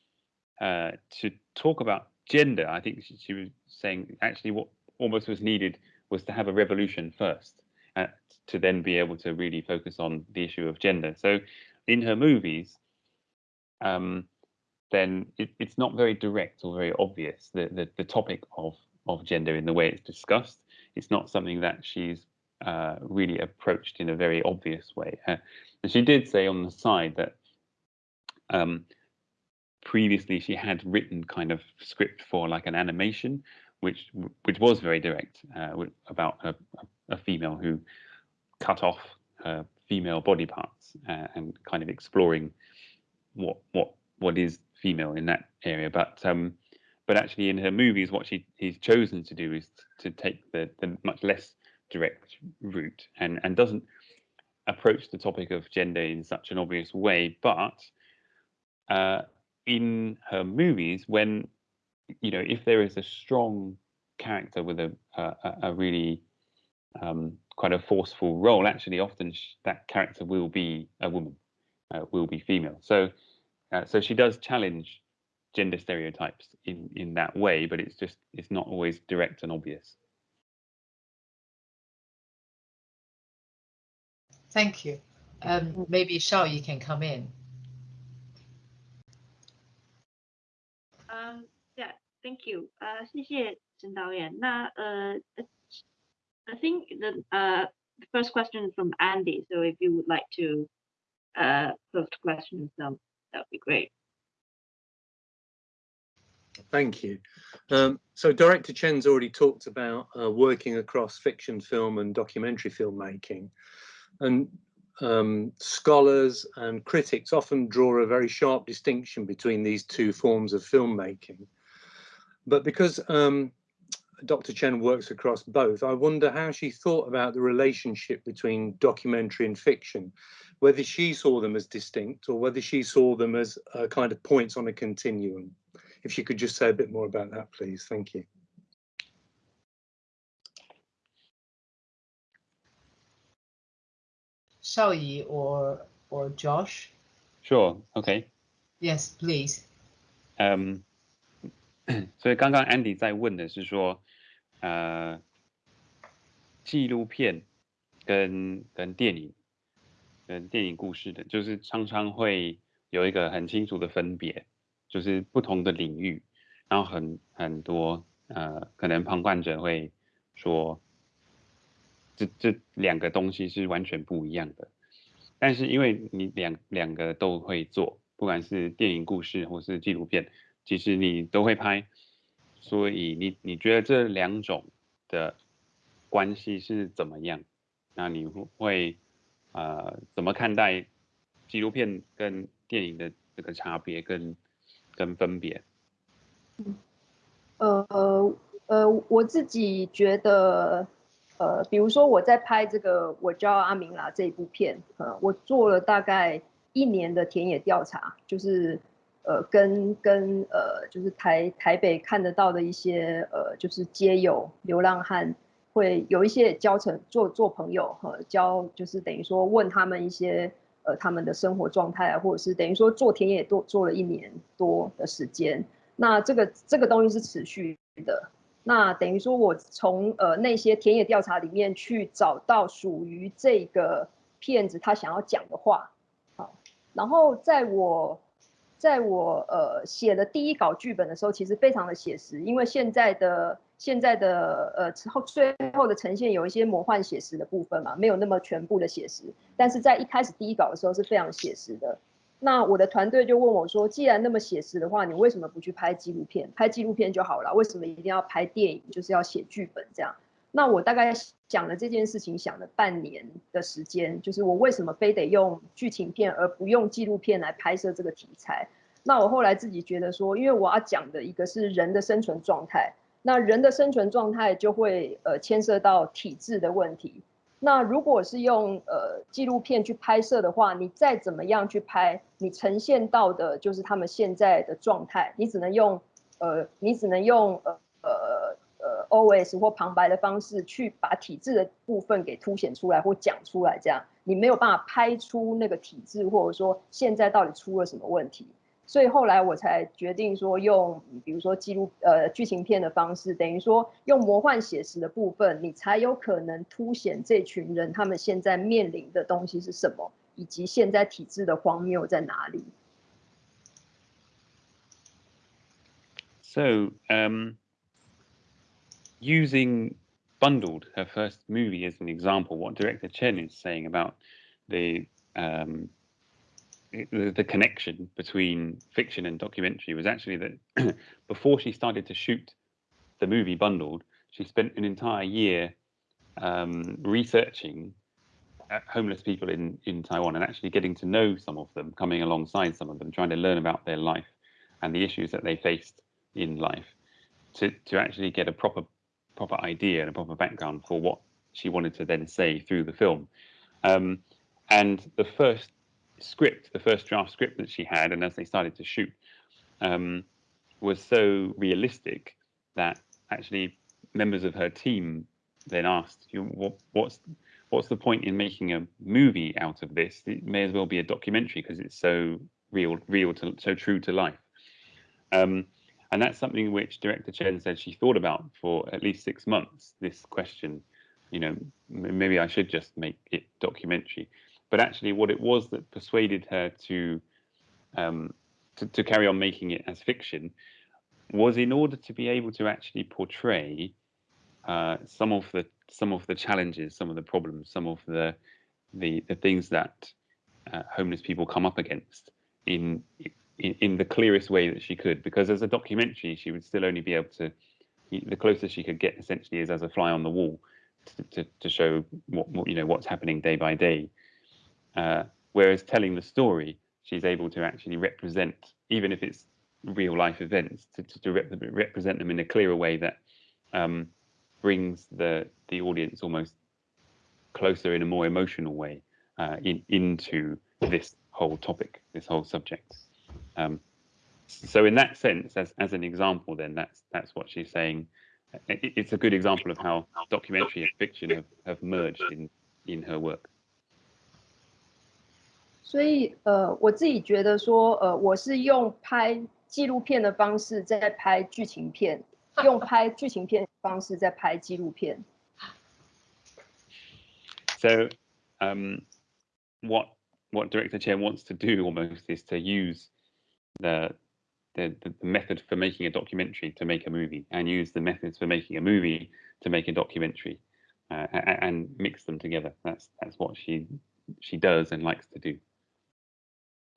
uh, to talk about gender, I think she, she was saying actually what almost was needed was to have a revolution first uh, to then be able to really focus on the issue of gender. So in her movies, um, then it, it's not very direct or very obvious the, the, the topic of of gender in the way it's discussed. It's not something that she's uh, really approached in a very obvious way. Uh, and she did say on the side that um, previously she had written kind of script for like an animation which which was very direct uh, about a, a, female who cut off her female body parts uh, and kind of exploring what what what is female in that area. But um, but actually in her movies, what she he's chosen to do is to take the the much less direct route and and doesn't approach the topic of gender in such an obvious way, but uh, in her movies, when you know, if there is a strong character with a a, a really um, quite a forceful role, actually, often that character will be a woman, uh, will be female. So, uh, so she does challenge gender stereotypes in in that way, but it's just it's not always direct and obvious. Thank you. Um, maybe Shao, you can come in. Um, yeah, thank you. Uh, 谢谢陈导演。那呃，I think the uh the first question is from Andy. So if you would like to uh post questions, um, that would be great. Thank you. Um, so Director Chen's already talked about uh, working across fiction film and documentary filmmaking. And um, scholars and critics often draw a very sharp distinction between these two forms of filmmaking. But because um, Dr. Chen works across both, I wonder how she thought about the relationship between documentary and fiction, whether she saw them as distinct or whether she saw them as uh, kind of points on a continuum. If you could just say a bit more about that, please. Thank you. Xiaoyi or or Josh? Sure. Okay. Yes, please. 嗯，所以刚刚 Andy 在问的是说，呃，纪录片跟跟电影，跟电影故事的，就是常常会有一个很清楚的分别，就是不同的领域，然后很很多呃，可能旁观者会说。这这两个东西是完全不一样的，但是因为你两两个都会做，不管是电影故事或是纪录片，其实你都会拍，所以你你觉得这两种的关系是怎么样？那你会呃怎么看待纪录片跟电影的这个差别跟跟分别？呃呃，我自己觉得。呃，比如说我在拍这个我叫阿明啦这一部片，呃，我做了大概一年的田野调查，就是呃跟跟呃就是台台北看得到的一些呃就是街友流浪汉，会有一些交成做做朋友和交就是等于说问他们一些呃他们的生活状态啊，或者是等于说做田野多做了一年多的时间，那这个这个东西是持续的。那等于说，我从呃那些田野调查里面去找到属于这个骗子他想要讲的话，好，然后在我在我呃写的第一稿剧本的时候，其实非常的写实，因为现在的现在的呃之后最后的呈现有一些魔幻写实的部分嘛，没有那么全部的写实，但是在一开始第一稿的时候是非常写实的。那我的团队就问我说：“既然那么写实的话，你为什么不去拍纪录片？拍纪录片就好了，为什么一定要拍电影？就是要写剧本这样？”那我大概想了这件事情，想了半年的时间，就是我为什么非得用剧情片而不用纪录片来拍摄这个题材？那我后来自己觉得说，因为我要讲的一个是人的生存状态，那人的生存状态就会呃牵涉到体制的问题。那如果是用呃纪录片去拍摄的话，你再怎么样去拍，你呈现到的就是他们现在的状态，你只能用呃你只能用呃呃 O S 或旁白的方式去把体质的部分给凸显出来或讲出来，这样你没有办法拍出那个体质，或者说现在到底出了什么问题。所以后来我才决定说用，比如说记录呃剧情片的方式，等于说用魔幻写实的部分，你才有可能凸显这群人他们现在面临的东西是什么，以及现在体制的荒谬在哪里。So, um, using Bundled, her first movie as an example, what director Chen is saying about the um, the, connection between fiction and documentary was actually that before she started to shoot the movie Bundled, she spent an entire year um, researching uh, homeless people in, in Taiwan and actually getting to know some of them, coming alongside some of them, trying to learn about their life and the issues that they faced in life to, to actually get a proper proper idea and a proper background for what she wanted to then say through the film. Um, and the first script, the first draft script that she had, and as they started to shoot, um, was so realistic that actually members of her team then asked, you what, "What's what's the point in making a movie out of this? It may as well be a documentary because it's so real, real to so true to life." Um, and that's something which director Chen said she thought about for at least six months. This question, you know, maybe I should just make it documentary. But actually, what it was that persuaded her to um, to, to carry on making it as fiction was in order to be able to actually portray uh, some of the some of the challenges, some of the problems, some of the the, the things that uh, homeless people come up against in, in, in the clearest way that she could. Because as a documentary, she would still only be able to the closest she could get essentially is as a fly on the wall to, to, to show what, what, you know what's happening day by day. Uh, whereas telling the story, she's able to actually represent, even if it's real life events, to, to, to rep represent them in a clearer way that um, brings the the audience almost closer in a more emotional way uh, in, into this whole topic, this whole subject. Um, so in that sense, as, as an example, then that's that's what she's saying. It, it's a good example of how documentary and fiction have, have merged in in her work. 所以呃，我自己觉得说，呃，我是用拍纪录片的方式在拍剧情片，用拍剧情片方式在拍纪录片。So, um, what what director Chen wants to do almost is to use the, the the method for making a documentary to make a movie, and use the methods for making a movie to make a documentary, uh, and, and mix them together. That's that's what she she does and likes to do.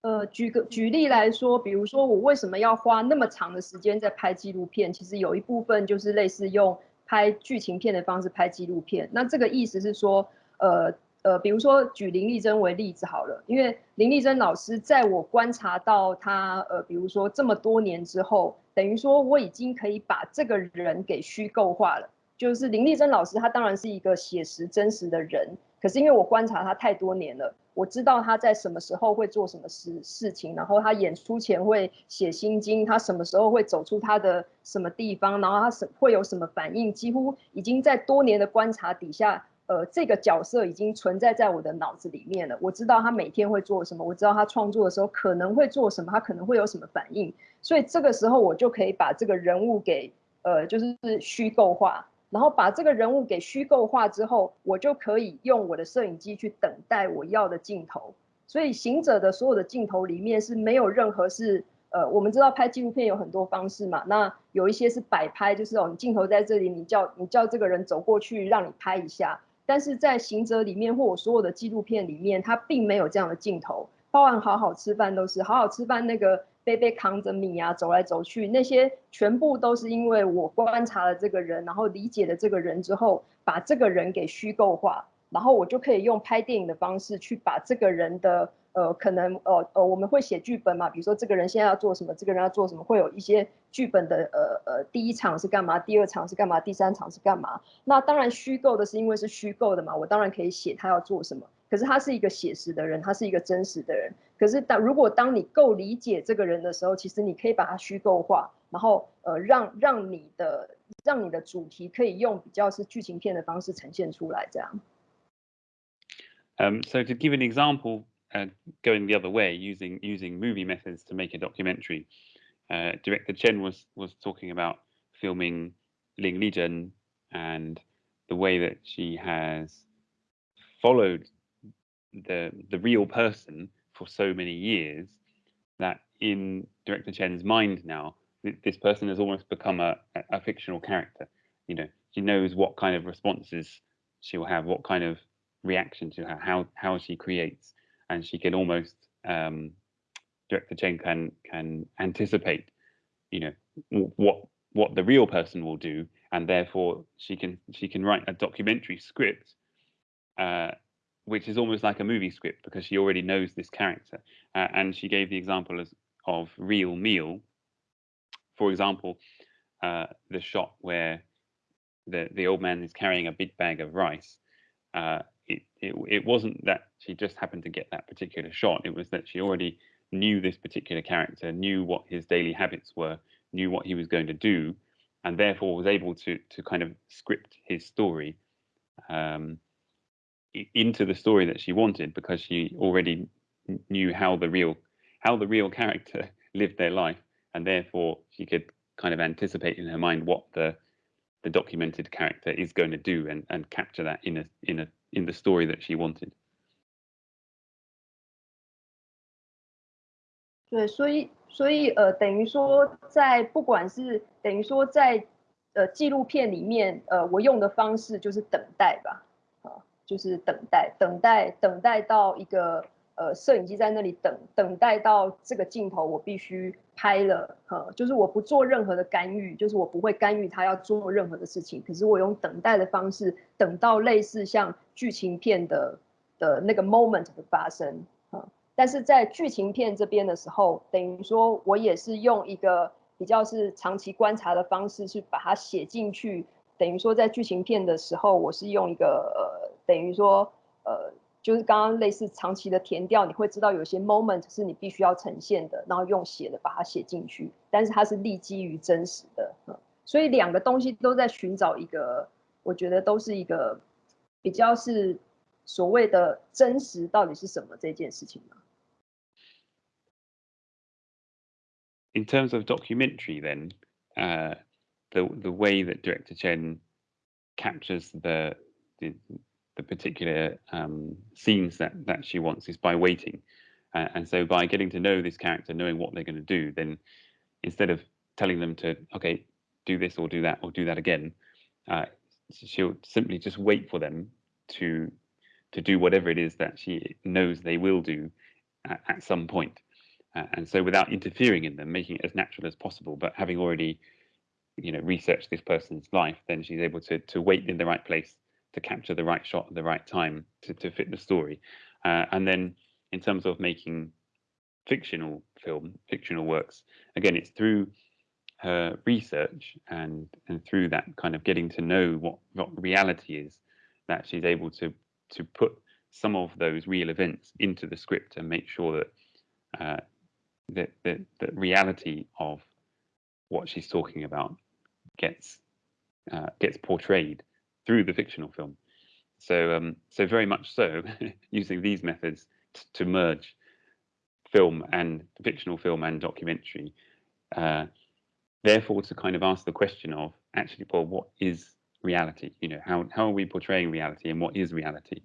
呃，举个举例来说，比如说我为什么要花那么长的时间在拍纪录片？其实有一部分就是类似用拍剧情片的方式拍纪录片。那这个意思是说，呃 呃，比如说举林丽珍为例子好了，因为林丽珍老师在我观察到她，呃，比如说这么多年之后，等于说我已经可以把这个人给虚构化了。就是林丽珍老师，她当然是一个写实真实的人，可是因为我观察她太多年了。我知道他在什么时候会做什么事事情，然后他演出前会写心经，他什么时候会走出他的什么地方，然后他什会有什么反应，几乎已经在多年的观察底下，呃，这个角色已经存在在我的脑子里面了。我知道他每天会做什么，我知道他创作的时候可能会做什么，他可能会有什么反应，所以这个时候我就可以把这个人物给呃，就是虚构化。然后把这个人物给虚构化之后，我就可以用我的摄影机去等待我要的镜头。所以行者的所有的镜头里面是没有任何是呃，我们知道拍纪录片有很多方式嘛，那有一些是摆拍，就是哦，你镜头在这里，你叫你叫这个人走过去让你拍一下。但是在行者里面或我所有的纪录片里面，它并没有这样的镜头，包含好好吃饭都是好好吃饭那个。背背扛着米啊，走来走去，那些全部都是因为我观察了这个人，然后理解了这个人之后，把这个人给虚构化，然后我就可以用拍电影的方式去把这个人的呃，可能呃呃，我们会写剧本嘛，比如说这个人现在要做什么，这个人要做什么，会有一些剧本的呃呃，第一场是干嘛，第二场是干嘛，第三场是干嘛？那当然虚构的是因为是虚构的嘛，我当然可以写他要做什么。可是他是一个写实的人，他是一个真实的人。可是当如果当你够理解这个人的时候，其实你可以把它虚构化，然后呃让让你的让你的主题可以用比较是剧情片的方式呈现出来，这样。Um, so to give an example, uh, going the other way, using using movie methods to make a documentary, uh, director Chen was was talking about filming Ling Lizhen and the way that she has followed the the real person for so many years that in director Chen's mind now, this person has almost become a, a fictional character. You know, she knows what kind of responses she will have, what kind of reaction to her, how how she creates, and she can almost um, director Chen can can anticipate, you know, what what the real person will do, and therefore she can she can write a documentary script uh, which is almost like a movie script because she already knows this character. Uh, and she gave the example as, of Real Meal. For example, uh, the shot where the, the old man is carrying a big bag of rice. It, it it wasn't that she just happened to get that particular shot. It was that she already knew this particular character, knew what his daily habits were, knew what he was going to do, and therefore was able to to kind of script his story um, into the story that she wanted because she already knew how the real how the real character lived their life, and therefore she could kind of anticipate in her mind what the the documented character is going to do and and capture that in a in a in the story that she wanted. 对，所以所以呃，等于说在不管是等于说在呃纪录片里面，呃，我用的方式就是等待吧，啊，就是等待，等待，等待到一个呃摄影机在那里等，等待到这个镜头我必须拍了，哈，就是我不做任何的干预，就是我不会干预他要做任何的事情，可是我用等待的方式，等到类似像剧情片的的那个 moment 的发生。但是在剧情片这边的时候，等于说我也是用一个比较是长期观察的方式去把它写进去。等于说在剧情片的时候，我是用一个呃，等于说呃，就是刚刚类似长期的填调，你会知道有些 moment 是你必须要呈现的，然后用写的把它写进去。但是它是立基于真实的，所以两个东西都在寻找一个，我觉得都是一个比较是所谓的真实到底是什么这件事情嘛。in terms of documentary, then uh, the the way that director Chen captures the the, the particular um, scenes that that she wants is by waiting, uh, and so by getting to know this character, knowing what they're going to do, then instead of telling them to okay do this or do that or do that again, uh, she'll simply just wait for them to to do whatever it is that she knows they will do at, at some point. Uh, and so without interfering in them, making it as natural as possible, but having already, you know, researched this person's life, then she's able to to wait in the right place to capture the right shot at the right time to, to fit the story. Uh, and then in terms of making fictional film, fictional works, again, it's through her research and and through that kind of getting to know what what reality is that she's able to to put some of those real events into the script and make sure that uh, that the, the reality of what she's talking about gets uh, gets portrayed through the fictional film. So, um, so very much so, using these methods to merge film and fictional film and documentary. Uh, therefore, to kind of ask the question of actually, well, what is reality? You know, how how are we portraying reality, and what is reality?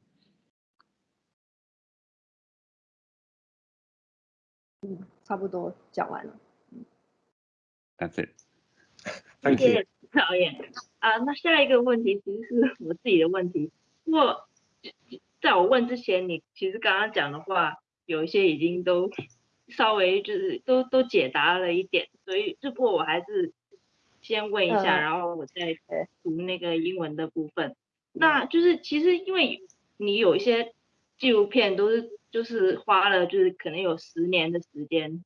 That's it. Thank you. 讨厌。Oh, 啊，那下一个问题其实是我自己的问题。不过在我问之前，你其实刚刚讲的话有一些已经都稍微就是都都解答了一点，所以只不过我还是先问一下，然后我再读那个英文的部分。那就是其实因为你有一些纪录片都是。就是花了，就是可能有十年的时间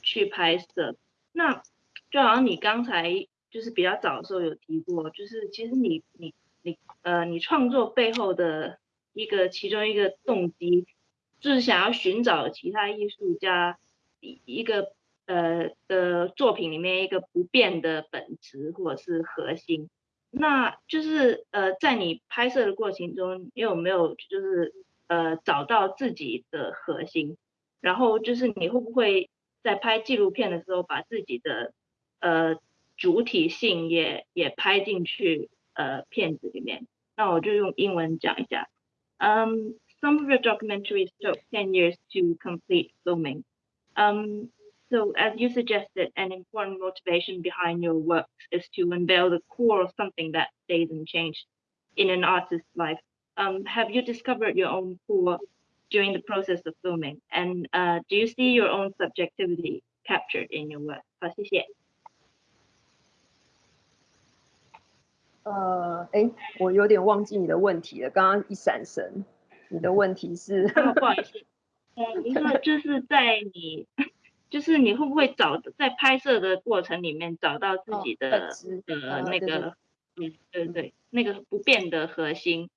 去拍摄。那就好像你刚才就是比较早的时候有提过，就是其实你你你呃，你创作背后的一个其中一个动机，就是想要寻找其他艺术家一一个呃的作品里面一个不变的本质或者是核心。那就是呃，在你拍摄的过程中，你有没有就是？呃，找到自己的核心，然后就是你会不会在拍纪录片的时候，把自己的呃主体性也也拍进去呃片子里面？那我就用英文讲一下。Um, some of your documentaries took 10 years to complete filming. Um, so as you suggested, an important motivation behind your works is to unveil the core of something that stays unchanged in an artist's life um, have you discovered your own pool during the process of filming? And uh, do you see your own subjectivity captured in your work? 好，谢谢。 呃，哎，我有点忘记你的问题了，刚刚一闪神。你的问题是？不好意思，呃，您说 就是在你，就是你会不会找在拍摄的过程里面找到自己的呃那个，嗯，对对，那个不变的核心。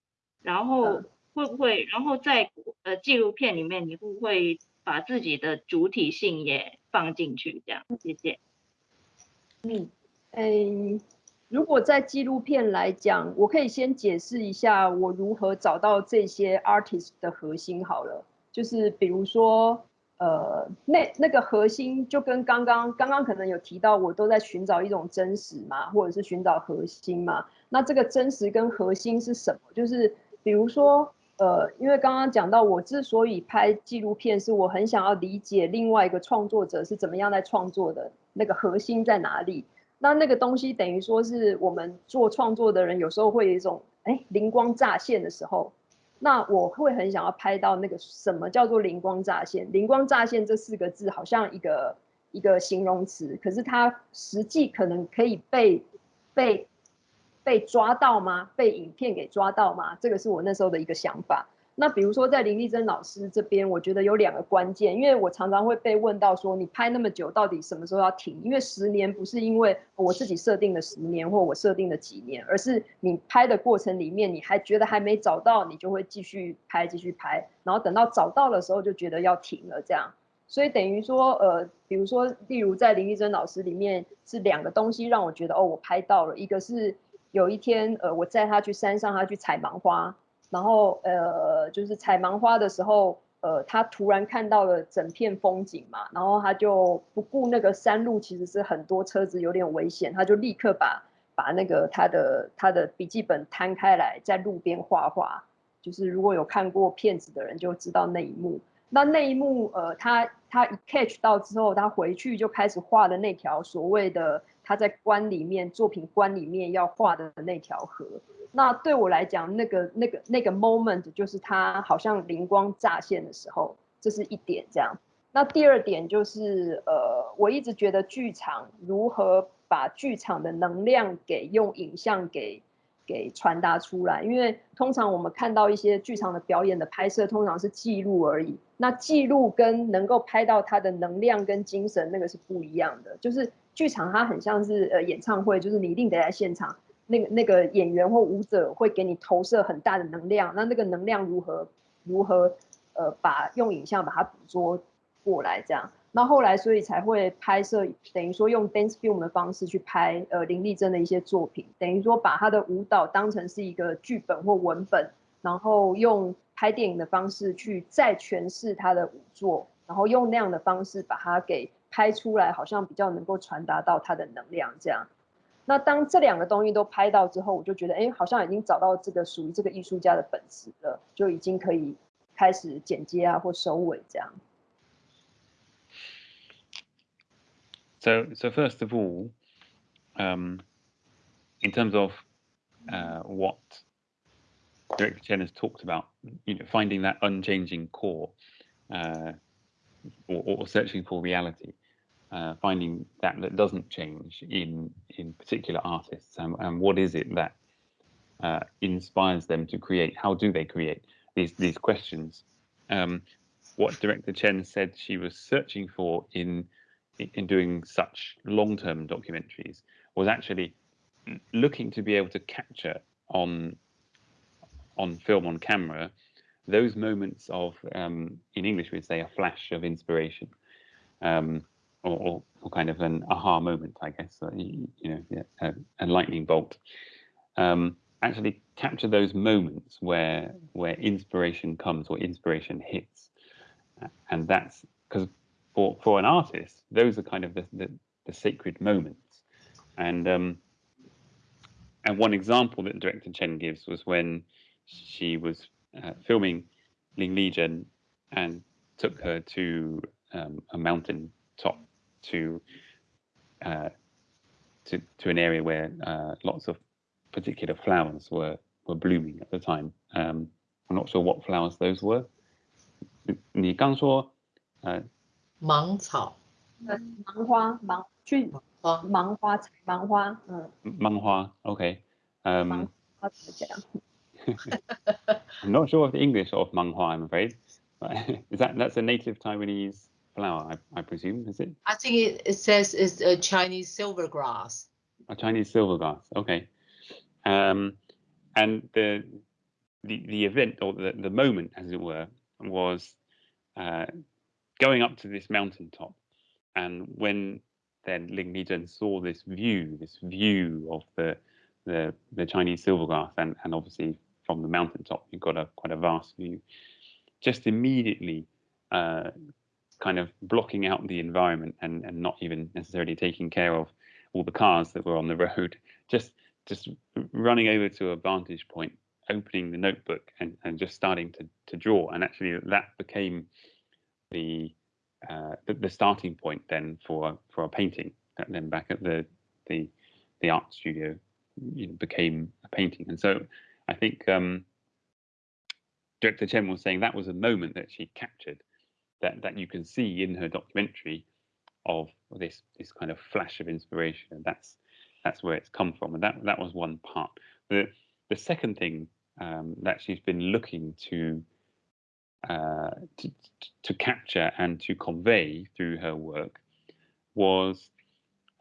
然后会会不会，然后在呃纪录片里面，你会不会把自己的主体性也放进去？这样，谢谢。嗯，诶，如果在纪录片来讲，我可以先解释一下我如何找到这些 artist 的核心好了，就是比如说。呃，那那个核心就跟刚刚刚刚可能有提到，我都在寻找一种真实嘛，或者是寻找核心嘛。那这个真实跟核心是什么？就是比如说，呃，因为刚刚讲到，我之所以拍纪录片，是我很想要理解另外一个创作者是怎么样在创作的，那个核心在哪里？那那个东西等于说是我们做创作的人有时候会有一种哎灵光乍现的时候。那我会很想要拍到那个什么叫做灵光乍现？灵光乍现这四个字好像一个一个形容词，可是它实际可能可以被被被抓到吗？被影片给抓到吗？这个是我那时候的一个想法。那比如说在林丽珍老师这边，我觉得有两个关键，因为我常常会被问到说，你拍那么久，到底什么时候要停？因为十年不是因为我自己设定的十年或我设定的几年，而是你拍的过程里面，你还觉得还没找到，你就会继续拍，继续拍，然后等到找到的时候就觉得要停了这样。所以等于说，呃，比如说，例如在林丽珍老师里面是两个东西让我觉得哦，我拍到了，一个是有一天，呃，我载他去山上，他去采芒花。然后呃，就是采芒花的时候，呃，他突然看到了整片风景嘛，然后他就不顾那个山路其实是很多车子有点危险，他就立刻把把那个他的他的笔记本摊开来，在路边画画。就是如果有看过片子的人就知道那一幕。那那一幕，呃，他他一 catch 到之后，他回去就开始画的那条所谓的他在关里面作品关里面要画的那条河。那对我来讲，那个、那个、那个 moment 就是他好像灵光乍现的时候，这是一点这样。那第二点就是，呃，我一直觉得剧场如何把剧场的能量给用影像给给传达出来，因为通常我们看到一些剧场的表演的拍摄，通常是记录而已。那记录跟能够拍到它的能量跟精神，那个是不一样的。就是剧场它很像是呃演唱会，就是你一定得在现场。那个那个演员或舞者会给你投射很大的能量，那那个能量如何如何呃把用影像把它捕捉过来这样，那后来所以才会拍摄，等于说用 dance film 的方式去拍呃林丽珍的一些作品，等于说把她的舞蹈当成是一个剧本或文本，然后用拍电影的方式去再诠释她的舞作，然后用那样的方式把它给拍出来，好像比较能够传达到她的能量这样。那当这两个东西都拍到之后，我就觉得，哎，好像已经找到这个属于这个艺术家的本质了，就已经可以开始剪接啊或收尾这样。So, so first of all, um, in terms of uh, what Director Chen has talked about, you know, finding that unchanging core, uh, or, or searching for reality. Uh, finding that that doesn't change in in particular artists. And, and what is it that uh, inspires them to create? How do they create these these questions? Um, what director chen said she was searching for in in doing such long-term documentaries was actually looking to be able to capture on on film on camera those moments of um, in english we'd say a flash of inspiration. Um, or, or, kind of an aha moment, I guess, uh, you, know, yeah, a, a, lightning bolt. Um, actually capture those moments where where inspiration comes or inspiration hits, and that's because for for an artist, those are kind of the the, the sacred moments, and um, and one example that director Chen gives was when she was uh, filming Ling Lizhen and took her to um, a mountain top to uh, to to an area where uh, lots of particular flowers were were blooming at the time. Um, I'm not sure what flowers those were. 你刚说呃芒草，芒花，芒去花，芒花采芒花，嗯，芒花，OK，嗯，芒花怎么讲？I'm not sure of the English of 芒花, I'm afraid. Is that that's a native Taiwanese flower, I, I presume, is it? I think it, it says it's a Chinese silver grass. A Chinese silver grass, okay. Um, and the the the event or the the moment, as it were, was uh, going up to this mountaintop, and when then Ling Lizhen saw this view, this view of the the the Chinese silver grass, and and obviously from the mountaintop, you've got a quite a vast view. Just immediately, uh, kind of blocking out the environment and and not even necessarily taking care of all the cars that were on the road. Just just running over to a vantage point, opening the notebook, and and just starting to to draw. And actually, that became the uh, the, the, starting point then for for a painting. Then back at the the the art studio you know, became a painting. And so I think um, Director Chen was saying that was a moment that she captured that that you can see in her documentary of this this kind of flash of inspiration, and that's that's where it's come from, and that that was one part. The the second thing um, that she's been looking to, uh, to to capture and to convey through her work was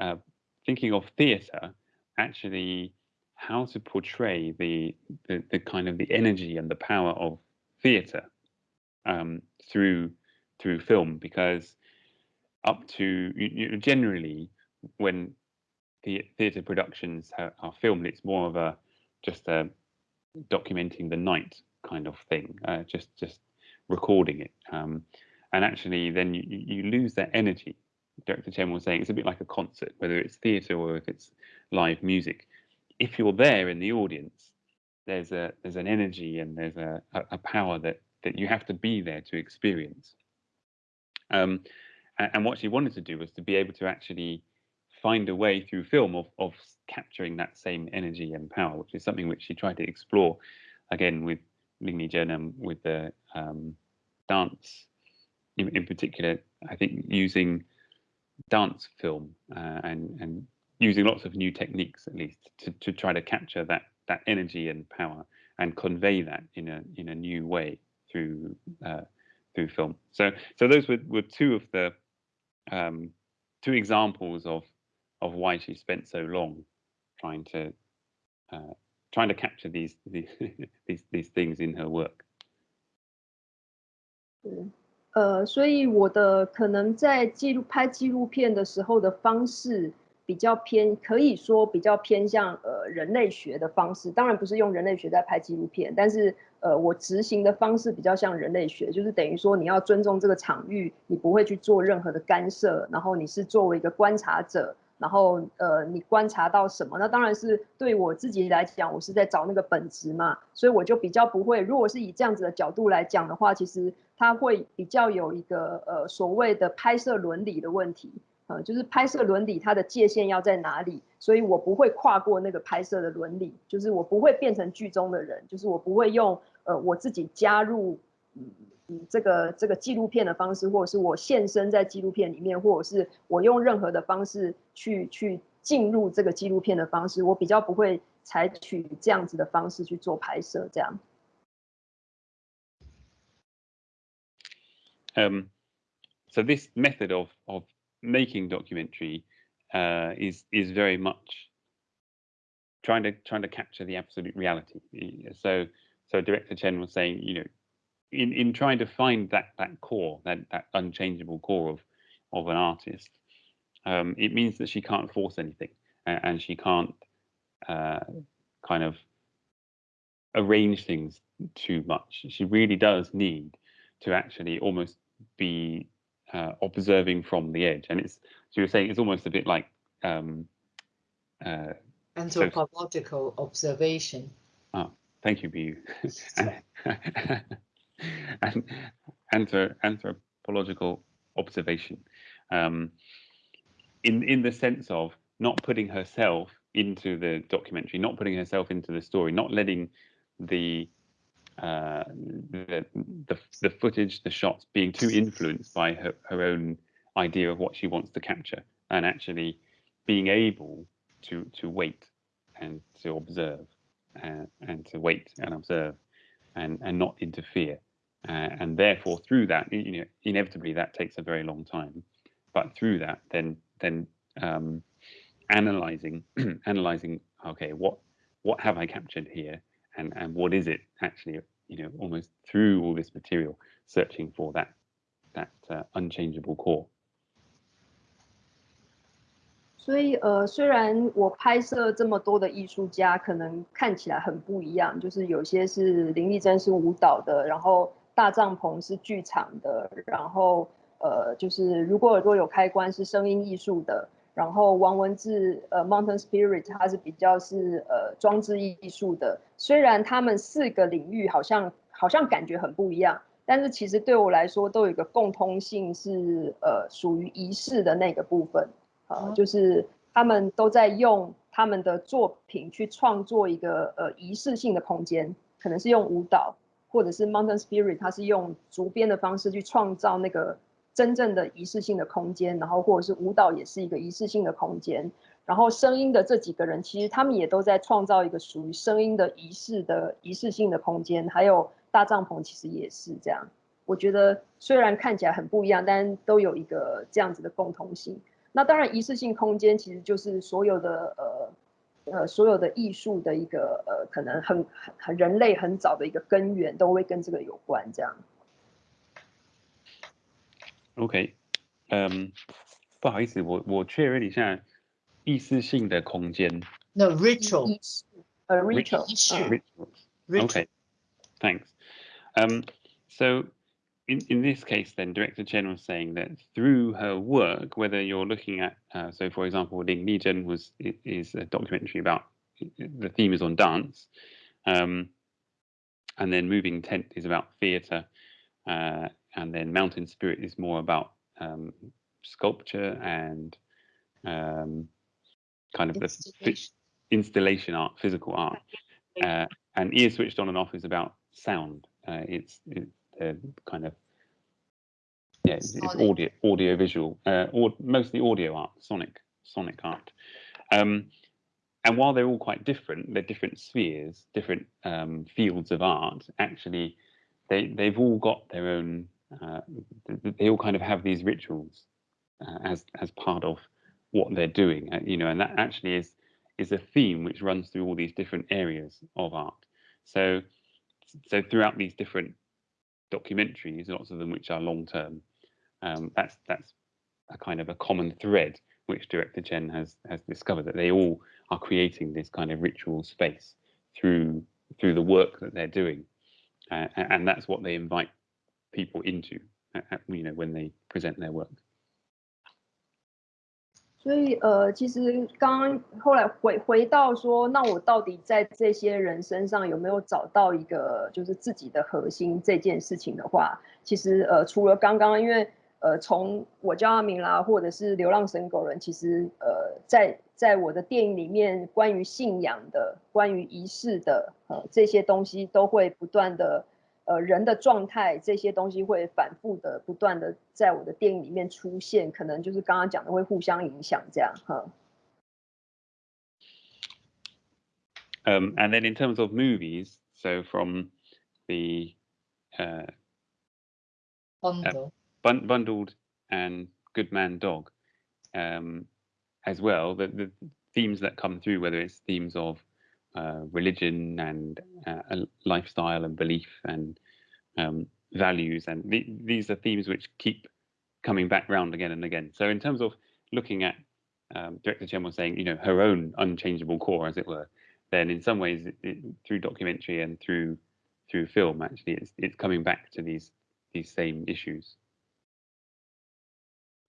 uh, thinking of theatre actually how to portray the, the, the kind of the energy and the power of theatre um, through through film because up to you know, generally when the theatre productions are, are, filmed it's more of a just a documenting the night kind of thing uh, just just recording it um, and actually then you, you lose that energy Director Chen was saying it's a bit like a concert whether it's theatre or if it's live music if you're there in the audience, there's a there's an energy and there's a, a power that that you have to be there to experience. Um, and, what she wanted to do was to be able to actually find a way through film of of capturing that same energy and power, which is something which she tried to explore again with Lizhen and with the um, dance in, in particular. I think using dance film uh, and and using lots of new techniques at least to, to try to capture that that energy and power and convey that in a in a new way through uh, through film. So so those were, were two of the um, two examples of of why she spent so long trying to uh, trying to capture these these these these things in her work. 呃，所以我的可能在记录拍纪录片的时候的方式。 比较偏，可以说比较偏向呃人类学的方式，当然不是用人类学在拍纪录片，但是呃我执行的方式比较像人类学，就是等于说你要尊重这个场域，你不会去做任何的干涉，然后你是作为一个观察者，然后呃你观察到什么，那当然是对我自己来讲，我是在找那个本质嘛，所以我就比较不会，如果是以这样子的角度来讲的话，其实它会比较有一个呃所谓的拍摄伦理的问题。呃，就是拍摄伦理它的界限要在哪里，所以我不会跨过那个拍摄的伦理，就是我不会变成剧中的人，就是我不会用呃我自己加入嗯这个这个纪录片的方式，或者是我现身在纪录片里面，或者是我用任何的方式去去进入这个纪录片的方式，我比较不会采取这样子的方式去做拍摄，这样。Um, so this method of of making documentary uh, is is very much trying to trying to capture the absolute reality. So so director Chen was saying, you know, in in trying to find that that core, that that unchangeable core of of an artist, um, it means that she can't force anything and, and she can't uh, kind of arrange things too much. She really does need to actually almost be uh, observing from the edge. And it's so you're saying it's almost a bit like um, uh, anthropological so, observation. Oh, thank you, Bu. and, anthropological observation. Um, in in the sense of not putting herself into the documentary, not putting herself into the story, not letting the uh, the, the, the footage, the shots being too influenced by her, her own idea of what she wants to capture, and actually being able to to wait and to observe uh, and to wait and observe and and not interfere. Uh, and therefore, through that, you know, inevitably that takes a very long time. But through that, then then um, analyzing analyzing, okay, what what have I captured here, and and what is it actually you know almost through all this material searching for that that uh, unchangeable core 所以呃，虽然我拍摄这么多的艺术家，可能看起来很不一样，就是有些是林丽珍是舞蹈的，然后大帐篷是剧场的，然后呃，就是如果耳朵有开关是声音艺术的， 然后王文志呃 Mountain Spirit 它是比较是呃装置艺术的。虽然他们四个领域好像好像感觉很不一样，但是其实对我来说都有一个共通性，是呃属于仪式的那个部分。呃，就是他们都在用他们的作品去创作一个呃仪式性的空间，可能是用舞蹈，或者是 Mountain Spirit，它是用竹编的方式去创造那个真正的仪式性的空间，然后或者是舞蹈也是一个仪式性的空间，然后声音的这几个人其实他们也都在创造一个属于声音的仪式的仪式性的空间，还有大帐篷其实也是这样。我觉得虽然看起来很不一样，但都有一个这样子的共同性。那当然，仪式性空间其实就是所有的呃呃所有的艺术的一个呃可能很很很人类很早的一个根源都会跟这个有关这样。OK，嗯，不好意思，我我确认一下意识性的空间。No rituals. A ritual. Rituals. Okay. Thanks. Um, so in, in this case, then, Director Chen was saying that through her work, whether you're looking at, uh, so for example, Ling Lizhen was is a documentary about the theme is on dance, um, and then Moving Tent is about theatre, uh, and then Mountain Spirit is more about um, sculpture and um, kind of the installation art, physical art, uh, and Ear Switched On and Off is about sound. Uh, it's, it's uh, kind of yeah, it's, it's audio audio visual, uh, or mostly audio art, sonic sonic art. Um, and while they're all quite different, they're different spheres, different um, fields of art. Actually, they they've all got their own. Uh, they all kind of have these rituals uh, as as part of what they're doing, uh, you know, and that actually is is a theme which runs through all these different areas of art. So so throughout these different documentaries, lots of them which are long term. Um, that's that's a kind of a common thread which director Chen has has discovered that they all are creating this kind of ritual space through through the work that they're doing, uh, and that's what they invite people into, you know, when they present their work. 所以呃，其实刚刚后来回回到说，那我到底在这些人身上有没有找到一个就是自己的核心这件事情的话，其实呃，除了刚刚因为呃，从我叫阿明啦，或者是流浪神狗人，其实呃，在在我的电影里面，关于信仰的、关于仪式的呃这些东西，都会不断的。呃人的状态这些东西会反复的不断的在我的电影里面出现，可能就是刚刚讲的会互相影响这样哈。Um, and then in terms of movies, so from the uh, uh, bun bundled and God Man Dog um, as well, the, the themes that come through, whether it's themes of uh, religion and uh, lifestyle and belief and um, values. And th these are themes which keep coming back round again and again. So in terms of looking at um, Director Chen was saying, you know, her own unchangeable core, as it were, then in some ways, it, it, through documentary and through through film, actually, it's it's coming back to these these same issues.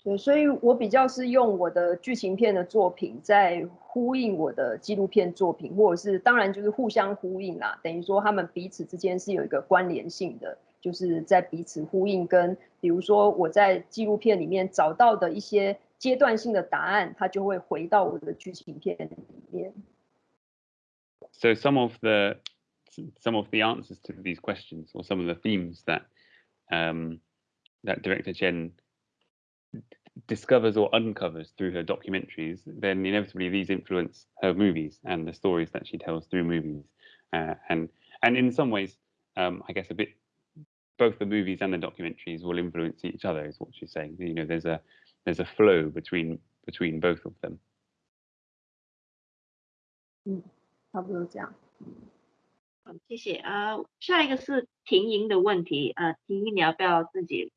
对，所以我比较是用我的剧情片的作品在呼应我的纪录片作品，或者是当然就是互相呼应啦，等于说他们彼此之间是有一个关联性的，就是在彼此呼应。跟比如说我在纪录片里面找到的一些阶段性的答案，它就会回到我的剧情片里面。So some of the some of the answers to these questions, or some of the themes that um, that director Chen discovers or uncovers through her documentaries, then inevitably these influence her movies and the stories that she tells through movies. Uh, and and in some ways, um, I guess a bit both the movies and the documentaries will influence each other, is what she's saying. You know, there's a there's a flow between between both of them. 嗯，差不多这样。 好，谢谢。呃，下一个是婷莹的问题，呃，婷莹你要不要自己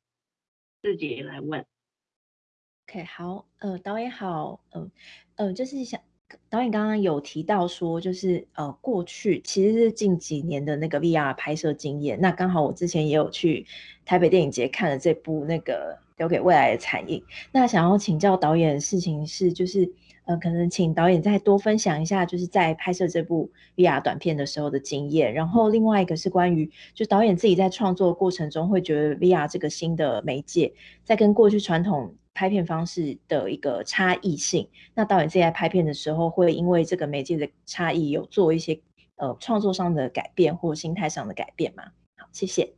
自己来问？ OK，好，呃，导演好，嗯、呃，就是想导演刚刚有提到说，就是呃，过去其实是近几年的那个 VR 拍摄经验。那刚好我之前也有去台北电影节看了这部那个《留给未来的残影》。那想要请教导演的事情是，就是呃，可能请导演再多分享一下，就是在拍摄这部 VR 短片的时候的经验。然后另外一个是关于，就导演自己在创作过程中会觉得 VR 这个新的媒介，在跟过去传统拍片方式的一个差异性。那导演自己在拍片的时候，会因为这个媒介的差异，有做一些呃创作上的改变或心态上的改变吗？好，谢谢。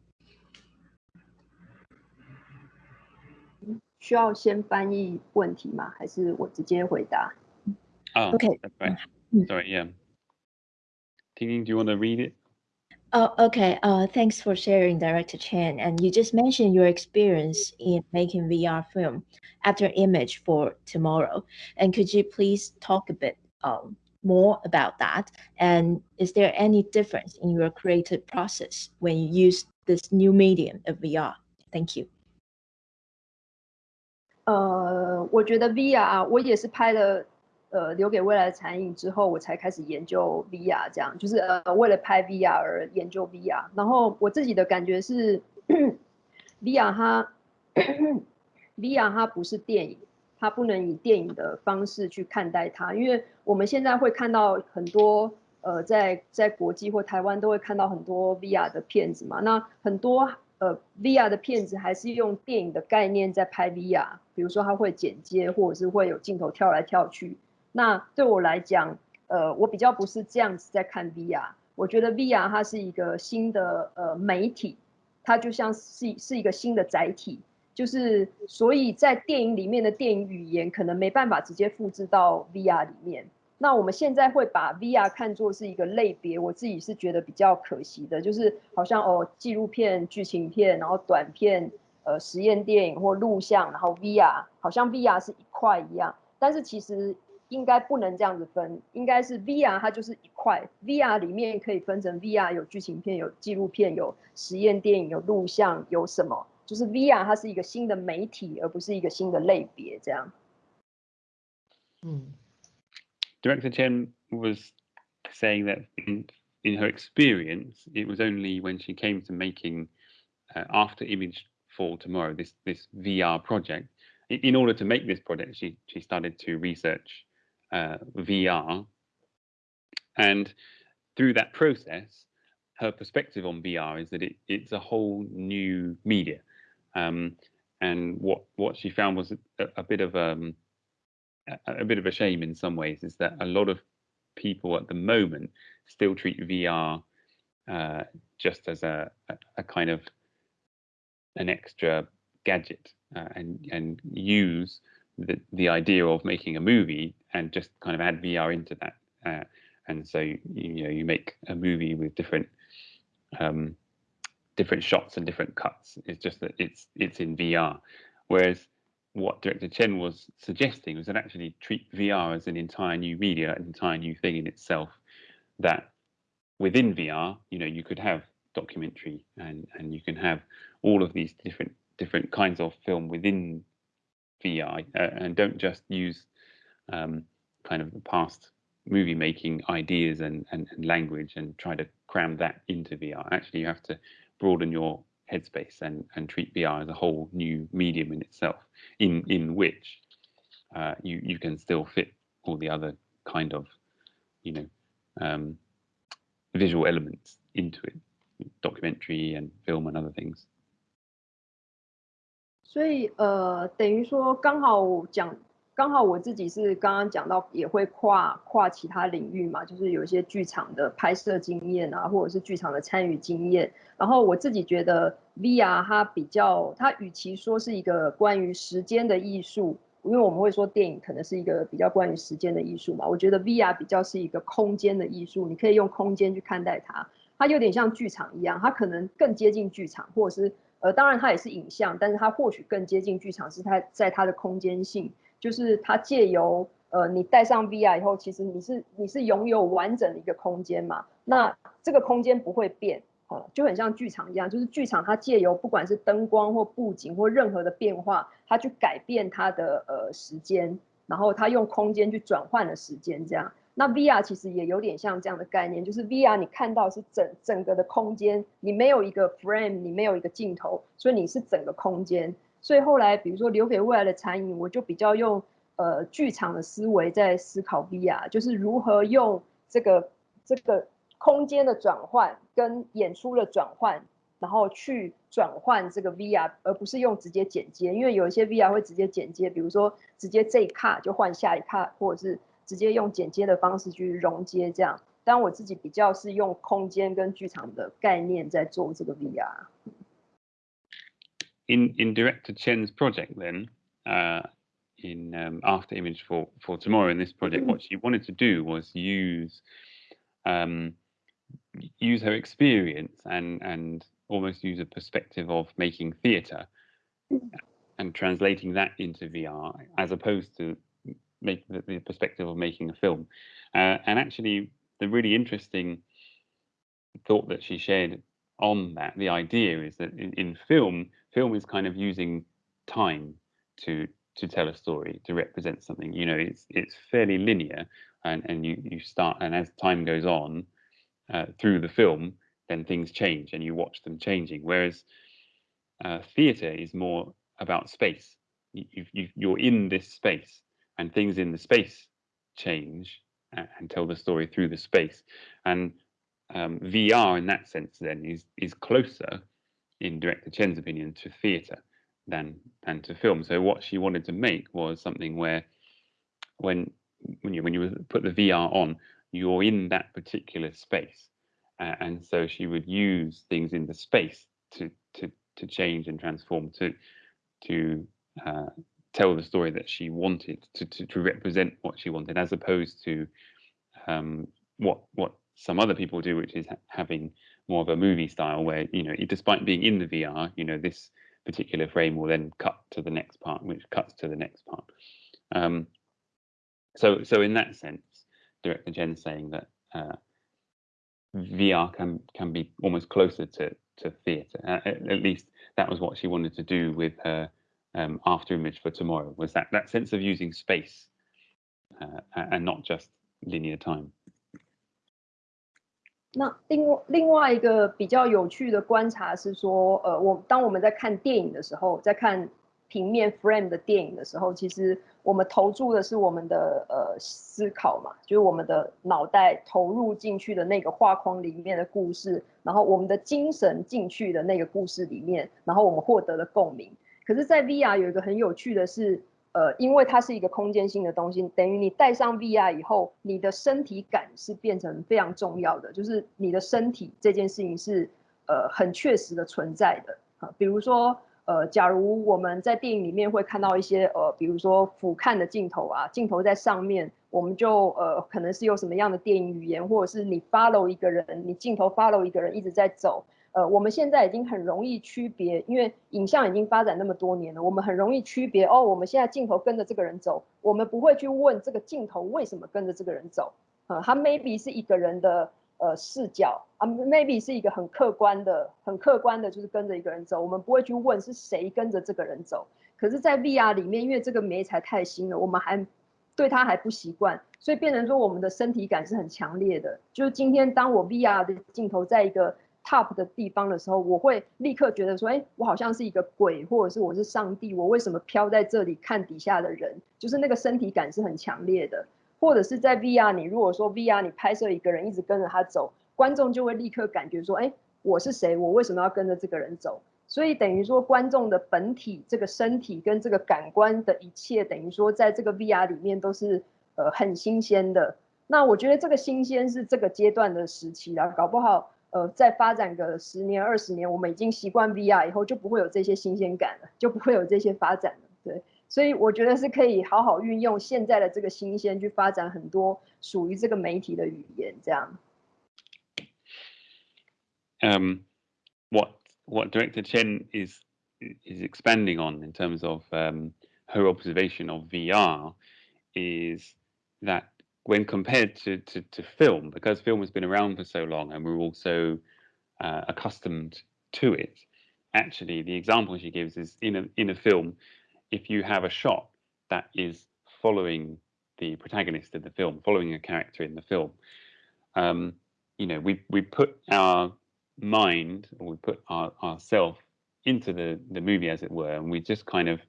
需要先翻译问题吗？还是我直接回答？Oh, Okay. that's right. Mm. Sorry, yeah. Tinging, do you want to read it? Oh, okay. Uh, thanks for sharing, Director Chen. And you just mentioned your experience in making VR film after Image for Tomorrow. And could you please talk a bit um, more about that? And is there any difference in your creative process when you use this new medium of VR? Thank you. 呃，我觉得 VR 我也是拍了 呃留给未来的残影之后，我才开始研究 VR，这样就是呃为了拍 VR 而研究 VR。然后我自己的感觉是，VR 它 VR 它不是电影，它不能以电影的方式去看待它，因为我们现在会看到很多呃在在国际或台湾都会看到很多 VR 的片子嘛，那很多。呃，VR 的片子还是用电影的概念在拍 VR，比如说它会剪接，或者是会有镜头跳来跳去。那对我来讲，呃，我比较不是这样子在看 VR。我觉得 VR 它是一个新的呃媒体，它就像是是一个新的载体，就是所以在电影里面的电影语言可能没办法直接复制到 VR 里面。那我们现在会把 VR 看作是一个类别，我自己是觉得比较可惜的，就是好像哦纪录片、剧情片，然后短片、呃实验电影或录像，然后 VR 好像 VR 是一块一样，但是其实应该不能这样子分，应该是 VR 它就是一块，VR 里面可以分成 VR 有剧情片、有纪录片、有实验电影、有录像、有什么，就是 VR 它是一个新的媒体，而不是一个新的类别这样。嗯 Director Chen was saying that in, in her experience, it was only when she came to making uh, After Image for Tomorrow, this this VR project. In, in order to make this project, she she started to research uh, VR, and through that process, her perspective on VR is that it, it's a whole new media, um, and what what she found was a, a bit of um, a, a bit of a shame in some ways is that a lot of people at the moment still treat VR uh, just as a, a, kind of an extra gadget uh, and and use the the idea of making a movie and just kind of add VR into that. Uh, and so you, you know you make a movie with different um, different shots and different cuts. It's just that it's it's in VR, whereas what director Chen was suggesting was that actually treat VR as an entire new media, an entire new thing in itself. That within VR, you know, you could have documentary and and you can have all of these different different kinds of film within VR, uh, and don't just use um, kind of the past movie making ideas and, and and language and try to cram that into VR. Actually, you have to broaden your headspace and and treat VR as a whole new medium in itself, in in which uh, you you can still fit all the other kind of you know um, visual elements into it, documentary and film and other things. 所以呃，等于说刚好讲，刚好我自己是刚刚讲到也会跨跨其他领域嘛，就是有一些剧场的拍摄经验啊，或者是剧场的参与经验。然后我自己觉得 VR 它比较，它与其说是一个关于时间的艺术，因为我们会说电影可能是一个比较关于时间的艺术嘛，我觉得 VR 比较是一个空间的艺术，你可以用空间去看待它，它有点像剧场一样，它可能更接近剧场，或者是。呃，当然它也是影像，但是它或许更接近剧场，是它在它的空间性，就是它借由呃，你戴上 VR 以后，其实你是你是拥有完整的一个空间嘛？那这个空间不会变，啊，就很像剧场一样，就是剧场它借由不管是灯光或布景或任何的变化，它去改变它的呃时间，然后它用空间去转换了时间，这样。那 VR 其实也有点像这样的概念，就是 VR 你看到是整整个的空间，你没有一个 frame，你没有一个镜头，所以你是整个空间。所以后来比如说留给未来的餐饮，我就比较用呃剧场的思维在思考 VR，就是如何用这个这个空间的转换跟演出的转换，然后去转换这个 VR，而不是用直接剪接，因为有一些 VR 会直接剪接，比如说直接这一卡就换下一卡，或者是。直接用剪接的方式去融接，这样。但我自己比较是用空间跟剧场的概念在做这个 VR。In in Director Chen's project, then, uh, in um, After Image for for tomorrow in this project, what she wanted to do was use um, use her experience and and almost use a perspective of making theatre and translating that into VR, as opposed to make the, the perspective of making a film. Uh, and actually, the really interesting thought that she shared on that, the idea is that in, in film, film is kind of using time to to tell a story, to represent something. You know, it's it's fairly linear, and and you you start, and as time goes on uh, through the film, then things change, and you watch them changing. Whereas uh, theatre is more about space. You, you, you're in this space, and things in the space change and tell the story through the space. And um, VR, in that sense, then is is closer, in director Chen's opinion, to theatre than than to film. So what she wanted to make was something where, when when you when you put the VR on, you're in that particular space, uh, and so she would use things in the space to to to change and transform to to uh, tell the story that she wanted to, to, to represent what she wanted as opposed to um, what what some other people do which is ha having more of a movie style where you know despite being in the VR you know this particular frame will then cut to the next part which cuts to the next part um, so so in that sense director Chen saying that uh, VR can can be almost closer to to theatre. At, at, least that was what she wanted to do with her um, after image for tomorrow was that that sense of using space and not just linear time 那另外另外一个比较有趣的观察是说，呃，我当我们在看电影的时候，在看平面 frame 的电影的时候，其实我们投注的是我们的呃思考嘛，就是我们的脑袋投入进去的那个画框里面的故事，然后我们的精神进去的那个故事里面，然后我们获得了共鸣。可是，在 VR 有一个很有趣的是，呃，因为它是一个空间性的东西，等于你戴上 VR 以后，你的身体感是变成非常重要的，就是你的身体这件事情是呃很确实的存在的啊。比如说，呃，假如我们在电影里面会看到一些呃，比如说俯瞰的镜头啊，镜头在上面，我们就呃可能是有什么样的电影语言，或者是你 follow 一个人，你镜头 follow 一个人一直在走。呃，我们现在已经很容易区别，因为影像已经发展那么多年了，我们很容易区别哦。我们现在镜头跟着这个人走，我们不会去问这个镜头为什么跟着这个人走。啊，他 maybe 是一个人的呃视角啊，maybe 是一个很客观的、很客观的，就是跟着一个人走。我们不会去问是谁跟着这个人走。可是，在 VR 里面，因为这个媒材太新了，我们还对它还不习惯，所以变成说我们的身体感是很强烈的。就是今天，当我 VR 的镜头在一个 top 的地方的时候，我会立刻觉得说，哎，我好像是一个鬼，或者是我是上帝，我为什么飘在这里看底下的人？就是那个身体感是很强烈的。或者是在 VR，你如果说 VR 你拍摄一个人一直跟着他走，观众就会立刻感觉说，哎，我是谁？我为什么要跟着这个人走？所以等于说观众的本体这个身体跟这个感官的一切，等于说在这个 VR 里面都是呃很新鲜的。那我觉得这个新鲜是这个阶段的时期啦，搞不好。呃，再发展个十年二十年，我们已经习惯 VR 以后，就不会有这些新鲜感了，就不会有这些发展了。对，所以我觉得是可以好好运用现在的这个新鲜，去发展很多属于这个媒体的语言。这样。Um, what what Director Chen is is expanding on in terms of um, her observation of VR is that when compared to, to, to film, because film has been around for so long and we're also uh, accustomed to it, actually the example she gives is in a, in a film, if you have a shot that is following the protagonist of the film, following a character in the film, um, you know, we, we put our mind or we put our, ourself into the, the movie as it were, and we just kind of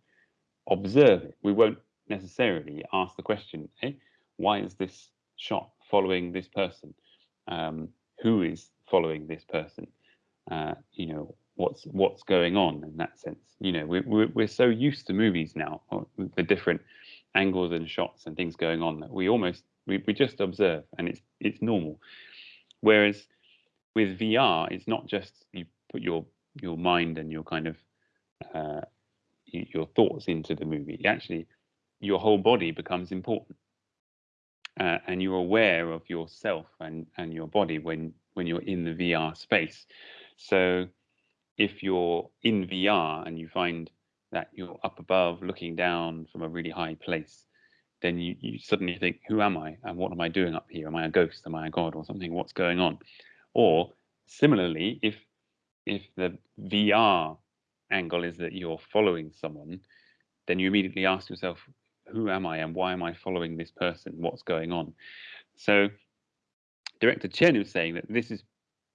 observe it. We won't necessarily ask the question, eh, why is this shot following this person? Um, who is following this person? Uh, you know, what's what's going on in that sense? You know, we're, we're, we're so used to movies now, the different angles and shots and things going on that we almost, we, we just observe and it's, it's normal. Whereas with VR, it's not just you put your your mind and your kind of uh, your thoughts into the movie. Actually, your whole body becomes important, uh, and you're aware of yourself and and your body when when you're in the VR space. So, if you're in VR and you find that you're up above looking down from a really high place, then you, you suddenly think, who am I and what am I doing up here? Am I a ghost? Am I a god or something? What's going on? Or similarly, if if the VR angle is that you're following someone, then you immediately ask yourself, who am I and why am I following this person? What's going on? So director Chen is saying that this is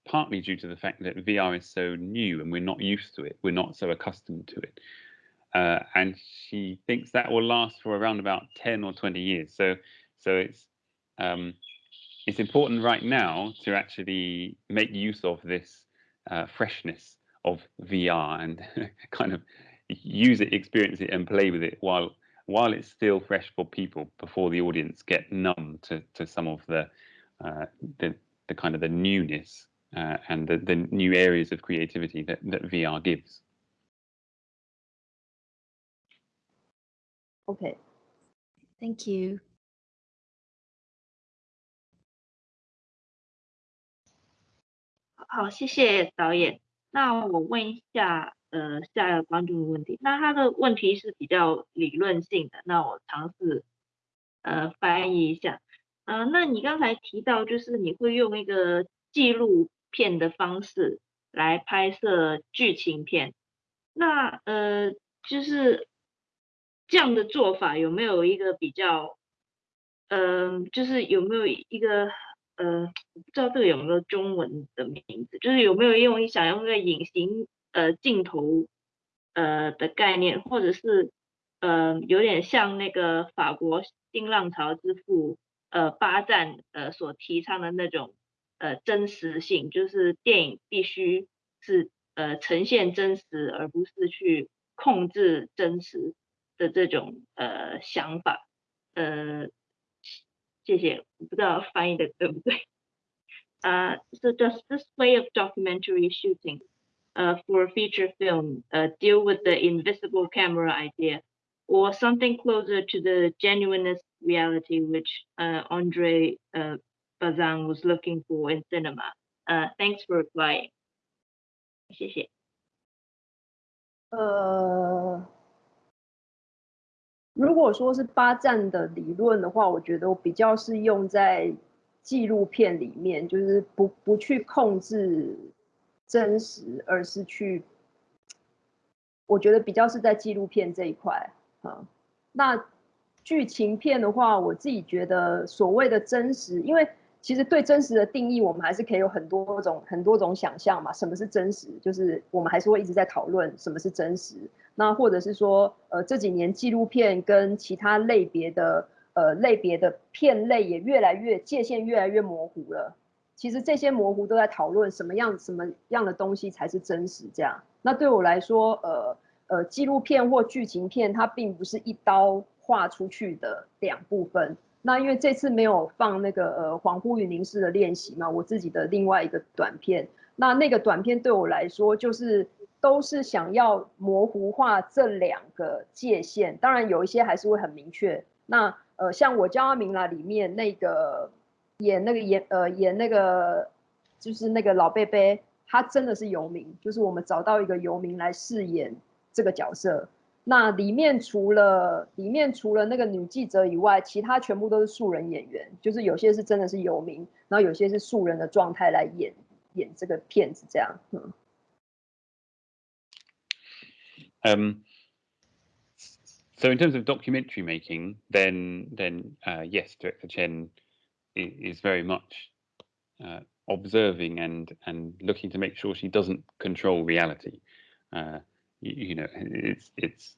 partly due to the fact that VR is so new and we're not used to it. We're not so accustomed to it. Uh, and she thinks that will last for around about 10 or 20 years. So, so it's um, it's important right now to actually make use of this uh, freshness of VR and kind of use it, experience it, and play with it while while it's still fresh for people before the audience get numb to to some of the uh, the, the kind of the newness uh, and the, the new areas of creativity that, that VR gives. Okay. Thank you. 呃，下一个关注的问题。那他的问题是比较理论性的，那我尝试呃翻译一下。呃，那你刚才提到，就是你会用一个纪录片的方式来拍摄剧情片。那呃，就是这样的做法有没有一个比较，嗯，就是有没有一个？呃，不知道这个有没有中文的名字，就是有没有用想用一个隐形呃镜头呃的概念，或者是呃有点像那个法国新浪潮之父呃巴赞呃所提倡的那种呃真实性，就是电影必须是呃呈现真实，而不是去控制真实的这种呃想法呃。谢谢，我不知道翻译的对不对。Uh, so does this way of documentary shooting uh, for a feature film uh, deal with the invisible camera idea or something closer to the genuineness reality which uh, Andre uh, Bazin was looking for in cinema? Uh, thanks for replying. 谢谢。呃，如果说是八站的理论的话，我觉得我比较是用在纪录片里面，就是不不去控制 真实，而是去，我觉得比较是在纪录片这一块啊。那剧情片的话，我自己觉得所谓的真实，因为其实对真实的定义，我们还是可以有很多种很多种想象嘛。什么是真实？就是我们还是会一直在讨论什么是真实。那或者是说，呃，这几年纪录片跟其他类别的，呃，类别的片类也越来越界限越来越模糊了。其实这些模糊都在讨论什么样什么样的东西才是真实。这样，那对我来说，呃呃，纪录片或剧情片它并不是一刀划出去的两部分。那因为这次没有放那个呃恍惚与凝视的练习嘛，我自己的另外一个短片，那那个短片对我来说就是。都是想要模糊化这两个界限，当然有一些还是会很明确。那呃，像我叫阿明啦，里面那个演那个演呃演那个就是那个老贝贝，他真的是游民，就是我们找到一个游民来饰演这个角色。那里面除了里面除了那个女记者以外，其他全部都是素人演员，就是有些是真的是游民，然后有些是素人的状态来演演这个片子这样。嗯。Um, so in terms of documentary making, then then uh, yes, director Chen is, very much uh, observing and and looking to make sure she doesn't control reality. Uh, you, you, know, it's it's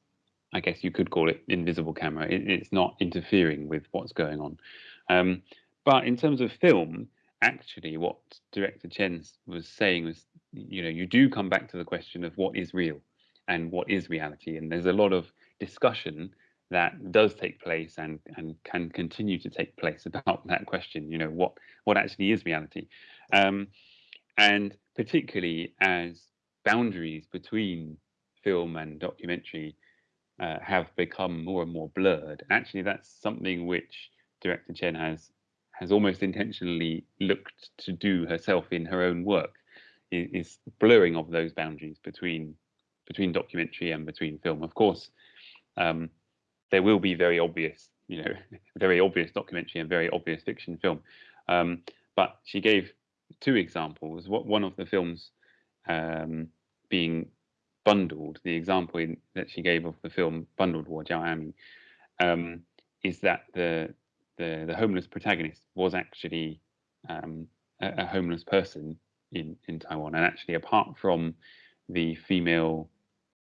I guess you could call it invisible camera. It, it's not interfering with what's going on. Um, but in terms of film, actually, what director Chen was saying was, you know, you do come back to the question of what is real and what is reality, and there's a lot of discussion that does take place and and can continue to take place about that question. You know, what what actually is reality, um, and particularly as boundaries between film and documentary uh, have become more and more blurred. Actually, that's something which director Chen has has almost intentionally looked to do herself in her own work, is, is blurring of those boundaries between between documentary and between film. Of course, um, there will be very obvious, you know, very obvious documentary and very obvious fiction film. Um, but she gave two examples. What one of the films um, being bundled, the example in, that she gave of the film Bundled Wo Jiao A-Ming, um, is that the, the the homeless protagonist was actually um, a, a, homeless person in in Taiwan, and actually apart from the female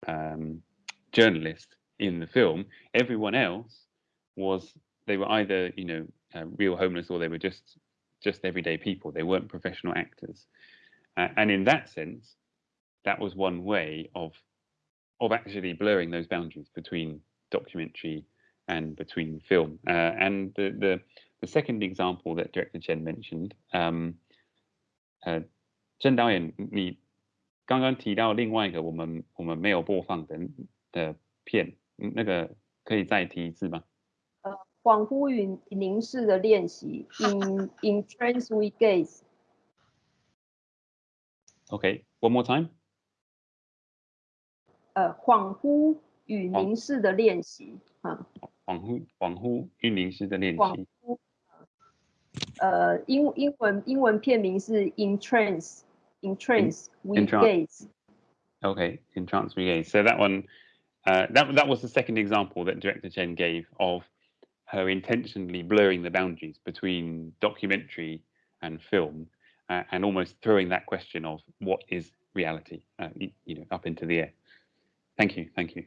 um, journalist in the film, everyone else was they were either you know uh, real homeless or they were just just everyday people. They weren't professional actors, uh, and in that sense, that was one way of of actually blurring those boundaries between documentary and between film. Uh, and the, the, the second example that director Chen mentioned, um, uh, 郑导演，你刚刚提到另外一个我们我们没有播放的的片， 那个可以再提一次吗？呃，恍惚与凝视的练习，in in trance we gaze。Okay, one more time. 呃，恍惚与凝视的练习啊。恍惚，恍惚与凝视的练习。呃，英英文英文片名是 In Trance, In Trance We Gaze. Okay, In Trance We Gaze. So that one, uh, that that was the second example that director Chen gave of her intentionally blurring the boundaries between documentary and film, uh, and almost throwing that question of what is reality, uh, you know, up into the air. Thank you, thank you.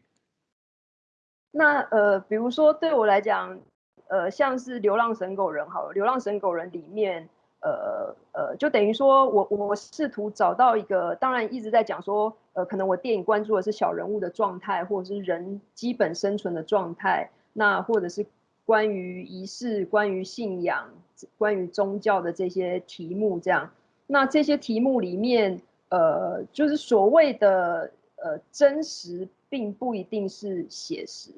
那呃，比如说对我来讲，呃，像是《流浪神狗人》好了，《流浪神狗人》里面， 呃呃，就等于说我我试图找到一个，当然一直在讲说，呃，可能我电影关注的是小人物的状态，或者是人基本生存的状态，那或者是关于仪式、关于信仰、关于宗教的这些题目，这样，那这些题目里面，呃，就是所谓的。呃，真实并不一定是写实，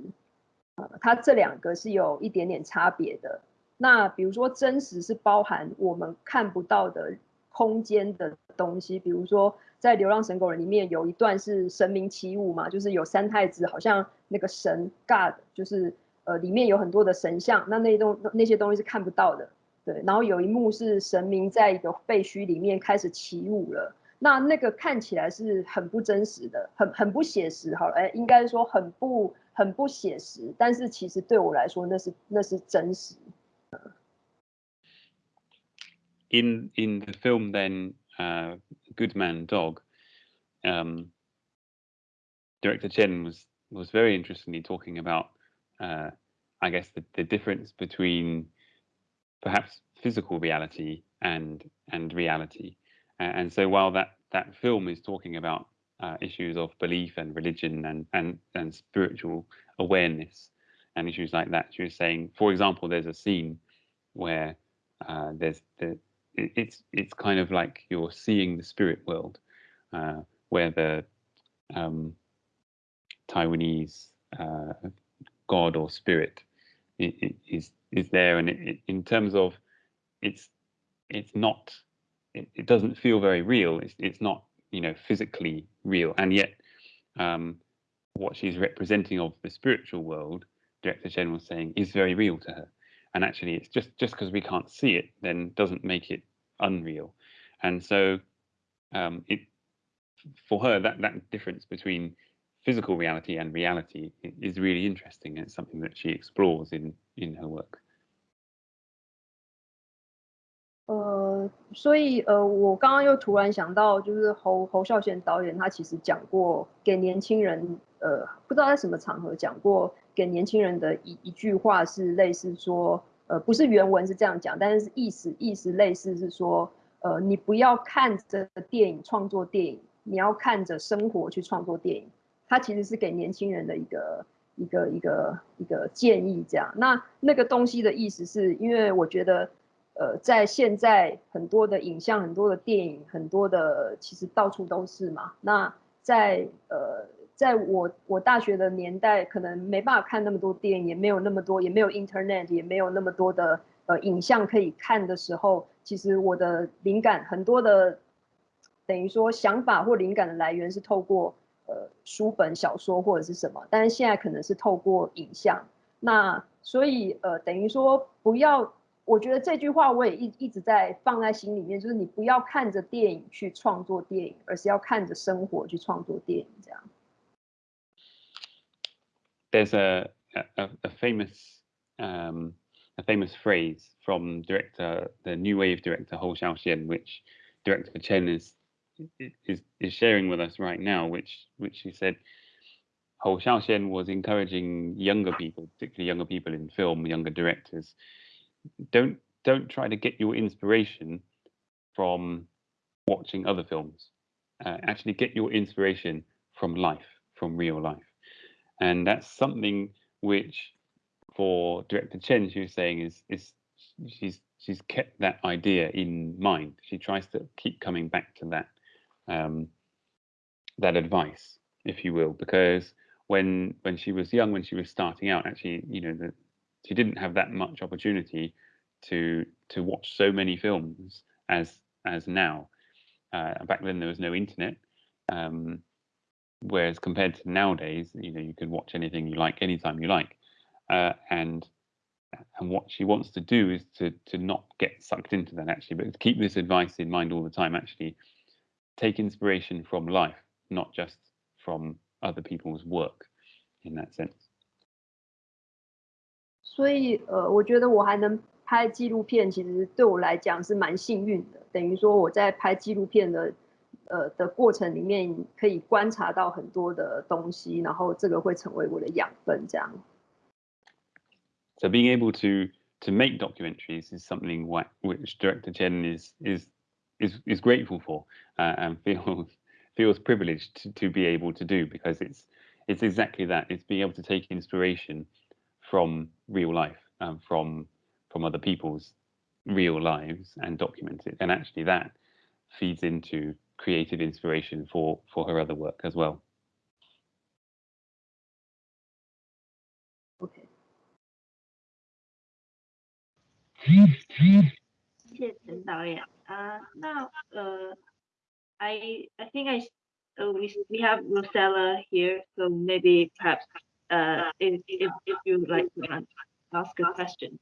呃，它这两个是有一点点差别的。那比如说，真实是包含我们看不到的空间的东西，比如说在《流浪神狗人》里面有一段是神明起舞嘛，就是有三太子，好像那个神 God，就是呃里面有很多的神像，那那东那些东西是看不到的，对。然后有一幕是神明在一个废墟里面开始起舞了。那那个看起来是很不真实的，很很不写实。好了，哎，应该说很不很不写实，但是其实对我来说，那是那是真实。In in the film, then, uh, God Man Dog, um, director Chen was was very interestingly talking about, uh, I guess, the, the difference between perhaps physical reality and and reality. And so while that that film is talking about uh, issues of belief and religion and and and spiritual awareness and issues like that, she was saying, for example, there's a scene where uh, there's the it's it's kind of like you're seeing the spirit world, uh, where the um, Taiwanese uh, god or spirit is is there, and it, in terms of it's it's not it, it doesn't feel very real. It's, it's not, you know, physically real. And yet, um, what she's representing of the spiritual world, Director Chen was saying, is very real to her. And actually, it's just just because we can't see it, then doesn't make it unreal. And so, um, it for her that that difference between physical reality and reality is really interesting. And it's something that she explores in in her work. 所以呃，我刚刚又突然想到，就是侯侯孝贤导演他其实讲过给年轻人，呃，不知道在什么场合讲过给年轻人的一一句话是类似说，呃，不是原文是这样讲，但是意思意思类似是说，呃，你不要看着电影创作电影，你要看着生活去创作电影。他其实是给年轻人的一个一个一个一个建议，这样。那那个东西的意思是因为我觉得。呃，在现在很多的影像、很多的电影、很多的其实到处都是嘛。那在呃，在我我大学的年代，可能没办法看那么多电影，也没有那么多，也没有 Internet，也没有那么多的呃影像可以看的时候，其实我的灵感很多的，等于说想法或灵感的来源是透过呃书本、小说或者是什么，但是现在可能是透过影像。那所以呃，等于说不要。我觉得这句话我也一一直在放在心里面，就是你不要看着电影去创作电影，而是要看着生活去创作电影。这样。There's a a, a famous um, a famous phrase from director the new wave director Hou Xiaoxian, which director Chen is is is sharing with us right now, which which he said. Hou Xiaoxian was encouraging younger people, particularly younger people in film, younger directors, don't don't try to get your inspiration from watching other films. Uh, actually, get your inspiration from life, from real life, and that's something which, for director Chen, she was saying is is she's she's kept that idea in mind. She tries to keep coming back to that um, that advice, if you will, because when when she was young, when she was starting out, actually, you know, the she didn't have that much opportunity to to watch so many films as as now. Uh, back then there was no internet, um, whereas compared to nowadays, you know, you can watch anything you like anytime you like, uh, and and what she wants to do is to to not get sucked into that actually, but to keep this advice in mind all the time. Actually, take inspiration from life, not just from other people's work, in that sense. 所以呃，我觉得我还能拍纪录片，其实对我来讲是蛮幸运的。等于说我在拍纪录片的呃的过程里面，可以观察到很多的东西，然后这个会成为我的养分，这样。So being able to to make documentaries is something what, which director Chen is is is is grateful for uh, and feels feels privileged to, to be able to do because it's it's exactly that. It's being able to take inspiration from real life and from from other people's real lives and document it. And actually, that feeds into creative inspiration for for her other work as well. Okay. Uh, now, uh, I I think I uh, we we have Rosella here, so maybe perhaps uh, if, if, if you like to ask a question.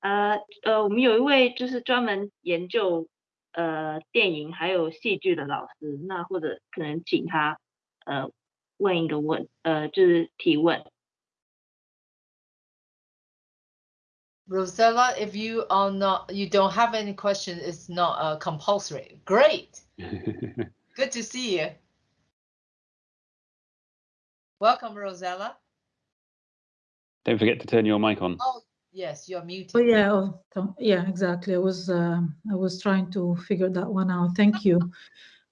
呃呃，我们有一位就是专门研究呃电影还有戏剧的老师，那或者可能请他呃问一个问，呃就是提问。Rosella, if you are not, you don't have any question, it's not uh, compulsory. Great. Good to see you. Welcome, Rosella. Don't forget to turn your mic on. Oh, yes, you're muted. Oh, yeah, oh, yeah, exactly. I was uh, I was trying to figure that one out. Thank you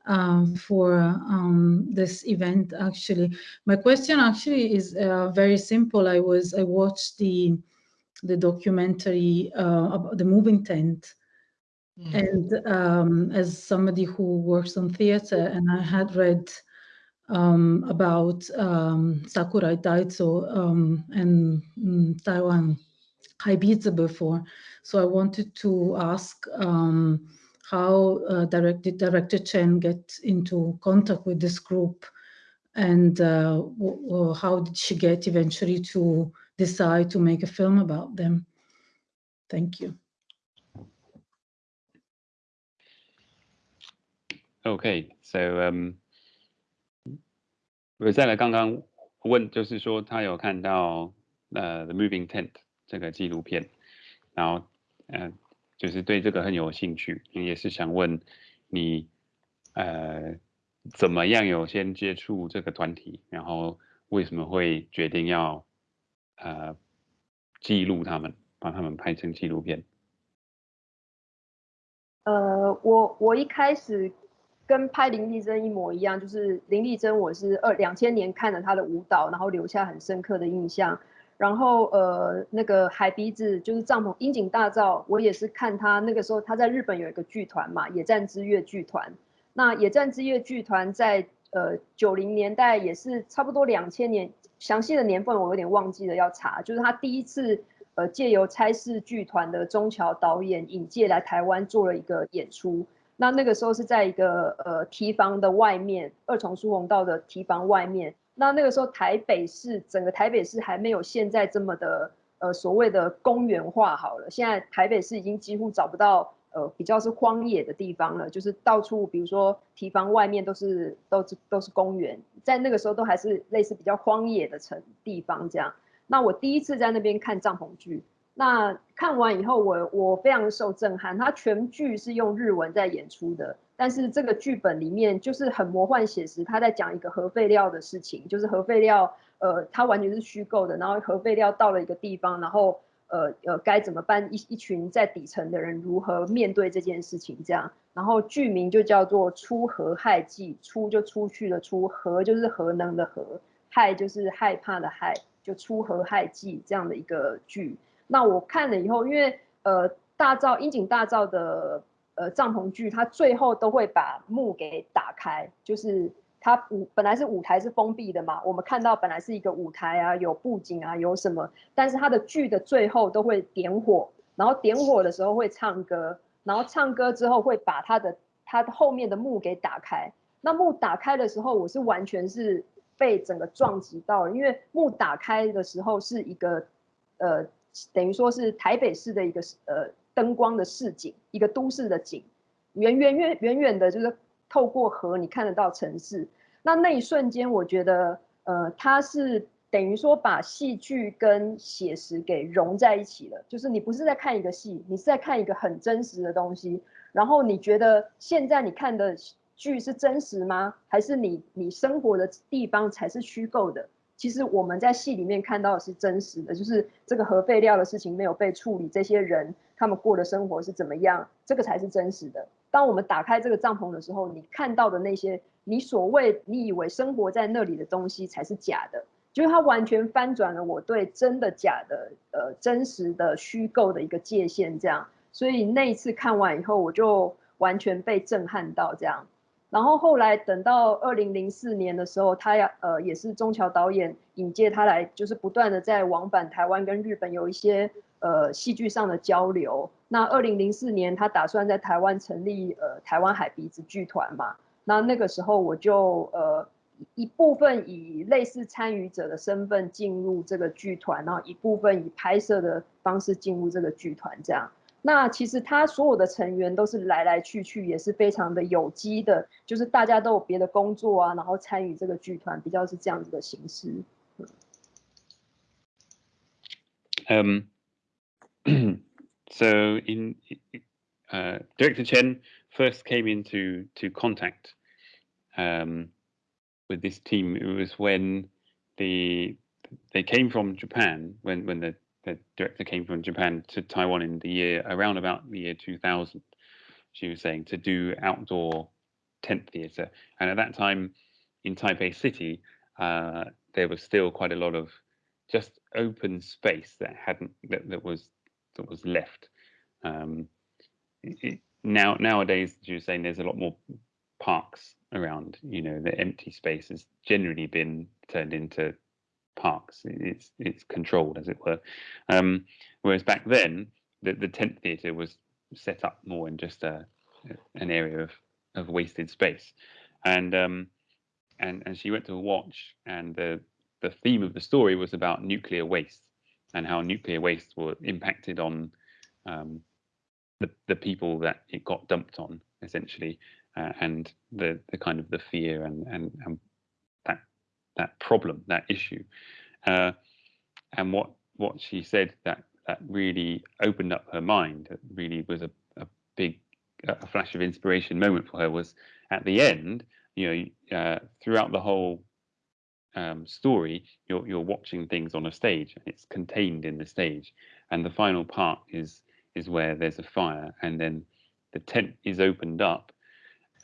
um, for um, this event. Actually, my question actually is uh, very simple. I was I watched the the documentary uh, about the moving tent. Mm. And um, as somebody who works on theater, and I had read um, about um, Sakurai Daizo um, and um, Taiwan Haibizi before. So I wanted to ask um, how uh, director, director Chen get into contact with this group and uh, how did she get eventually to decide to make a film about them? Thank you. Okay, so um, Rosella 刚刚问，就是说他有看到呃《The Moving Tent》这个纪录片，然后呃就是对这个很有兴趣，也是想问你呃怎么样有先接触这个团体，然后为什么会决定要呃记录他们，把他们拍成纪录片？呃，我我一开始跟拍林丽珍一模一样，就是林丽珍，我是二两千年看了她的舞蹈，然后留下很深刻的印象。然后呃，那个海鼻子就是帐篷樱井大造，我也是看他那个时候他在日本有一个剧团嘛，野战之月剧团。那野战之月剧团在呃九零年代也是差不多两千年，详细的年份我有点忘记了要查。就是他第一次呃借由差事剧团的中桥导演引介来台湾做了一个演出。那那个时候是在一个呃提防的外面，二重书红道的提防外面。那那个时候台北市整个台北市还没有现在这么的呃所谓的公园化好了，现在台北市已经几乎找不到呃比较是荒野的地方了，就是到处比如说提防外面都是都是都是公园，在那个时候都还是类似比较荒野的城地方这样。那我第一次在那边看帐篷剧。那看完以后，我我非常受震撼。它全剧是用日文在演出的，但是这个剧本里面就是很魔幻写实。他在讲一个核废料的事情，就是核废料，呃，它完全是虚构的。然后核废料到了一个地方，然后呃呃该怎么办？一一群在底层的人如何面对这件事情？这样，然后剧名就叫做《出核害记》，出就出去了，出核就是核能的核，害就是害怕的害，就出核害记这样的一个剧。那我看了以后，因为呃大造樱井大造的呃帐篷剧，它最后都会把幕给打开，就是它舞本来是舞台是封闭的嘛，我们看到本来是一个舞台啊，有布景啊，有什么，但是它的剧的最后都会点火，然后点火的时候会唱歌，然后唱歌之后会把它的它后面的幕给打开。那幕打开的时候，我是完全是被整个撞击到，因为幕打开的时候是一个呃。等于说是台北市的一个呃灯光的市景，一个都市的景，远远远远远的，就是透过河你看得到城市。那那一瞬间，我觉得呃，它是等于说把戏剧跟写实给融在一起了。就是你不是在看一个戏，你是在看一个很真实的东西。然后你觉得现在你看的剧是真实吗？还是你你生活的地方才是虚构的？其实我们在戏里面看到的是真实的，就是这个核废料的事情没有被处理，这些人他们过的生活是怎么样，这个才是真实的。当我们打开这个帐篷的时候，你看到的那些你所谓你以为生活在那里的东西才是假的，就是它完全翻转了我对真的假的、呃真实的虚构的一个界限。这样，所以那一次看完以后，我就完全被震撼到这样。然后后来等到二零零四年的时候，他要呃也是中桥导演引介他来，就是不断的在往返台湾跟日本有一些呃戏剧上的交流。那二零零四年他打算在台湾成立呃台湾海鼻子剧团嘛，那那个时候我就呃一部分以类似参与者的身份进入这个剧团，然后一部分以拍摄的方式进入这个剧团这样。那其实他所有的成员都是来来去去，也是非常的有机的，就是大家都有别的工作啊，然后参与这个剧团，比较是这样子的形式。Um, so in uh, Director Chen first came into to contact um, with this team. It was when the they came from Japan when when the the director came from Japan to Taiwan in the year around about the year 2000. She was saying to do outdoor tent theatre, and at that time in Taipei City, uh, there was still quite a lot of just open space that hadn't that, that was that was left. Um, it, now nowadays, she was saying there's a lot more parks around. You know, the empty space has generally been turned into parks. It's it's controlled, as it were. Um, whereas back then, the, the tent theatre was set up more in just a an area of of wasted space, and um, and and she went to watch, and the the theme of the story was about nuclear waste and how nuclear waste were impacted on um, the the people that it got dumped on, essentially, uh, and the the kind of the fear and and, and that problem, that issue, uh, and what what she said that that really opened up her mind. It really was a, a big a flash of inspiration moment for her was at the end. You know, uh, throughout the whole um, story, you're you're watching things on a stage, and it's contained in the stage, and the final part is is where there's a fire, and then the tent is opened up,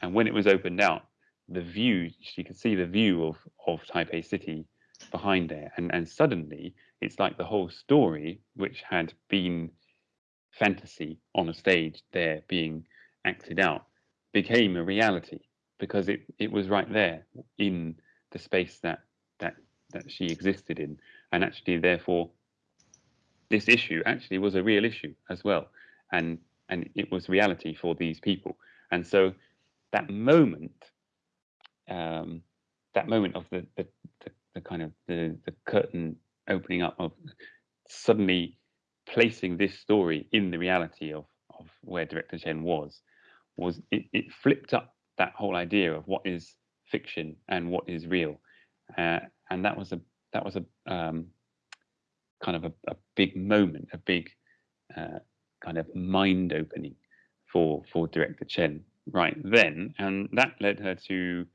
and when it was opened out, the view she could see the view of of Taipei City behind there, and and suddenly it's like the whole story, which had been fantasy on a stage there being acted out, became a reality because it it was right there in the space that that that she existed in, and actually therefore this issue actually was a real issue as well, and and it was reality for these people, and so that moment, um, that moment of the the, the, the kind of the the curtain opening up of suddenly placing this story in the reality of of where director Chen was was it, it flipped up that whole idea of what is fiction and what is real. Uh, and that was a that was a um, kind of a, a, big moment a big uh, kind of mind opening for for director Chen right then. And that led her to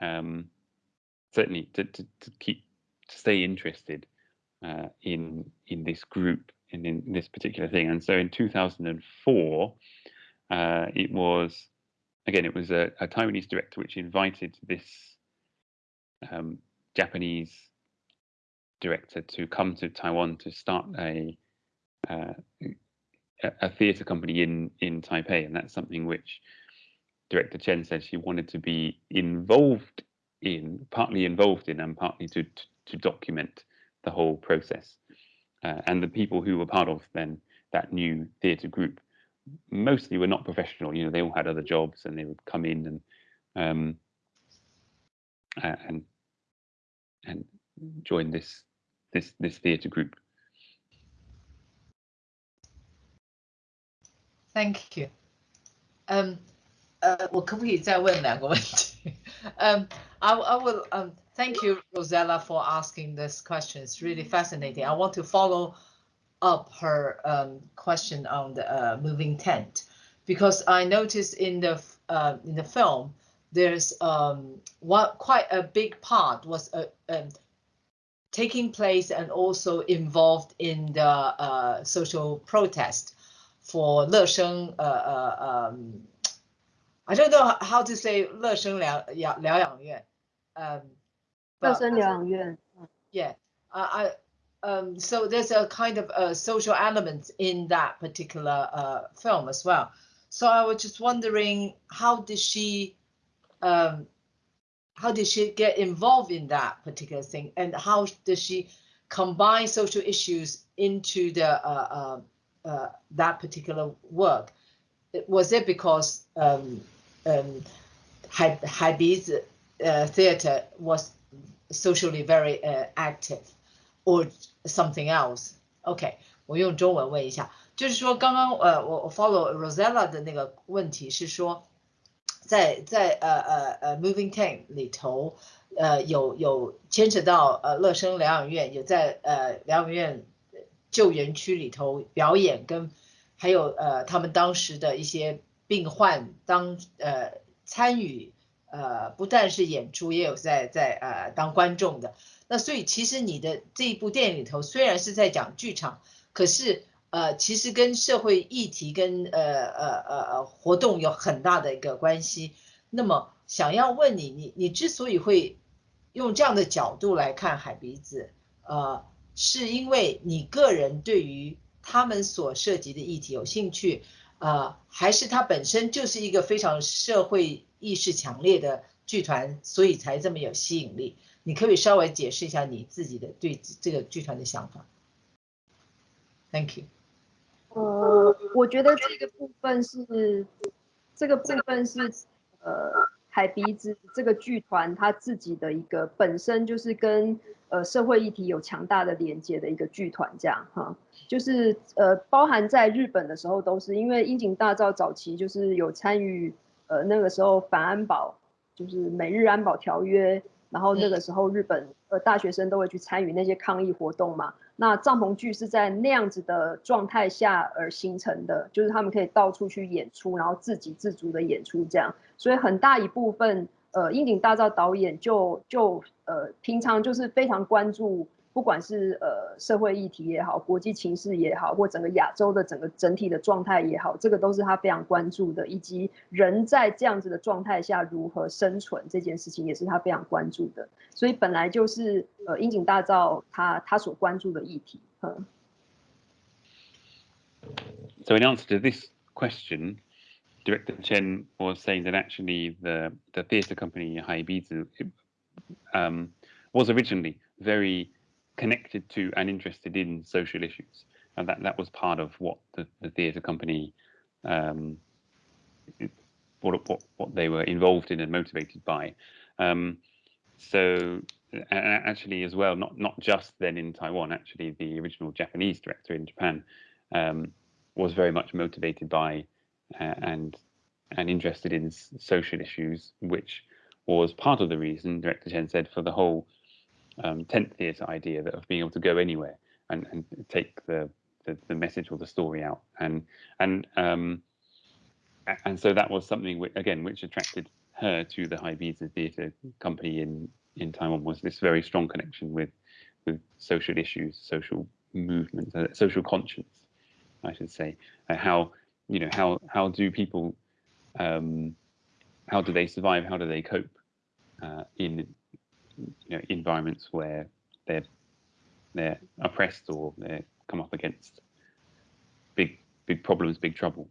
um, certainly to, to, to keep to stay interested uh, in in this group and in this particular thing. And so in 2004, uh, it was again it was a, a, Taiwanese director which invited this um, Japanese director to come to Taiwan to start a uh, a theatre company in in Taipei, and that's something which director Chen said she wanted to be involved in, partly involved in, and partly to to, to document the whole process. Uh, and the people who were part of then that new theatre group mostly were not professional. You know, they all had other jobs, and they would come in and um, and and join this this this theatre group. Thank you. Um, uh, well, um, I, I will um, thank you, Rosella, for asking this question. It's really fascinating. I want to follow up her um, question on the uh, moving tent because I noticed in the uh, in the film there's um, what quite a big part was uh, um, taking place and also involved in the uh, social protest for Le Sheng um, I don't know how to say 乐生疗养疗养院 um, 乐生疗养院 yeah I um, so there's a kind of a social element in that particular uh, film as well. So I was just wondering, how did she, um, how did she get involved in that particular thing, and how does she combine social issues into the uh, uh, uh that particular work? Was it because um, um, Haibi's uh, theater was socially very uh, active? or something else. OK，我用中文问一下，就是说刚刚呃我我 follow Rosella 的那个问题是说，在在呃呃呃 Moving Tank 里头，呃有有牵扯到呃乐生疗养院，有在呃疗养院救援区里头表演，跟还有呃他们当时的一些病患当呃参与呃不但是演出，也有在在呃当观众的。那所以其实你的这一部电影里头虽然是在讲剧场，可是呃其实跟社会议题跟呃呃呃呃活动有很大的一个关系。那么想要问你，你你之所以会用这样的角度来看海鼻子，呃，是因为你个人对于他们所涉及的议题有兴趣，呃，还是它本身就是一个非常社会意识强烈的剧团，所以才这么有吸引力？你可以稍微解释一下你自己的对这个剧团的想法。Thank you。呃，我觉得这个部分是这个部分是呃海鼻子这个剧团它自己的一个本身就是跟呃社会议题有强大的连接的一个剧团，这样哈，就是呃包含在日本的时候都是因为樱井大造早期就是有参与呃那个时候反安保，就是美日安保条约，然后那个时候日本呃大学生都会去参与那些抗议活动嘛。那帐篷剧是在那样子的状态下而形成的，就是他们可以到处去演出，然后自给自足的演出这样，所以很大一部分，呃，樱井大造导演就就呃平常就是非常关注，不管是呃社会议题也好，国际情势也好，或整个亚洲的整个整体的状态也好，这个都是他非常关注的，以及人在这样子的状态下如何生存这件事情也是他非常关注的。所以本来就是呃樱井大造他他所关注的议题。嗯。So in answer to this question, Director Chen was saying that actually the the theatre company Haibizu um, was originally very connected to and interested in social issues, and that that was part of what the, the theatre company um, what, what what they were involved in and motivated by. Um, so actually as well, not not just then in Taiwan, actually the original Japanese director in Japan um, was very much motivated by uh, and and interested in social issues, which was part of the reason director Chen said for the whole um, tent theatre idea that of being able to go anywhere and, and take the, the, the message or the story out and and um, and so that was something which, again which attracted her to the Haibizi Theatre Company in in Taiwan was this very strong connection with with social issues, social movements, uh, social conscience, I should say. Uh, how you know how how do people um, how do they survive? How do they cope uh, in you know, environments where they're they're oppressed or they come up against big big problems, big trouble.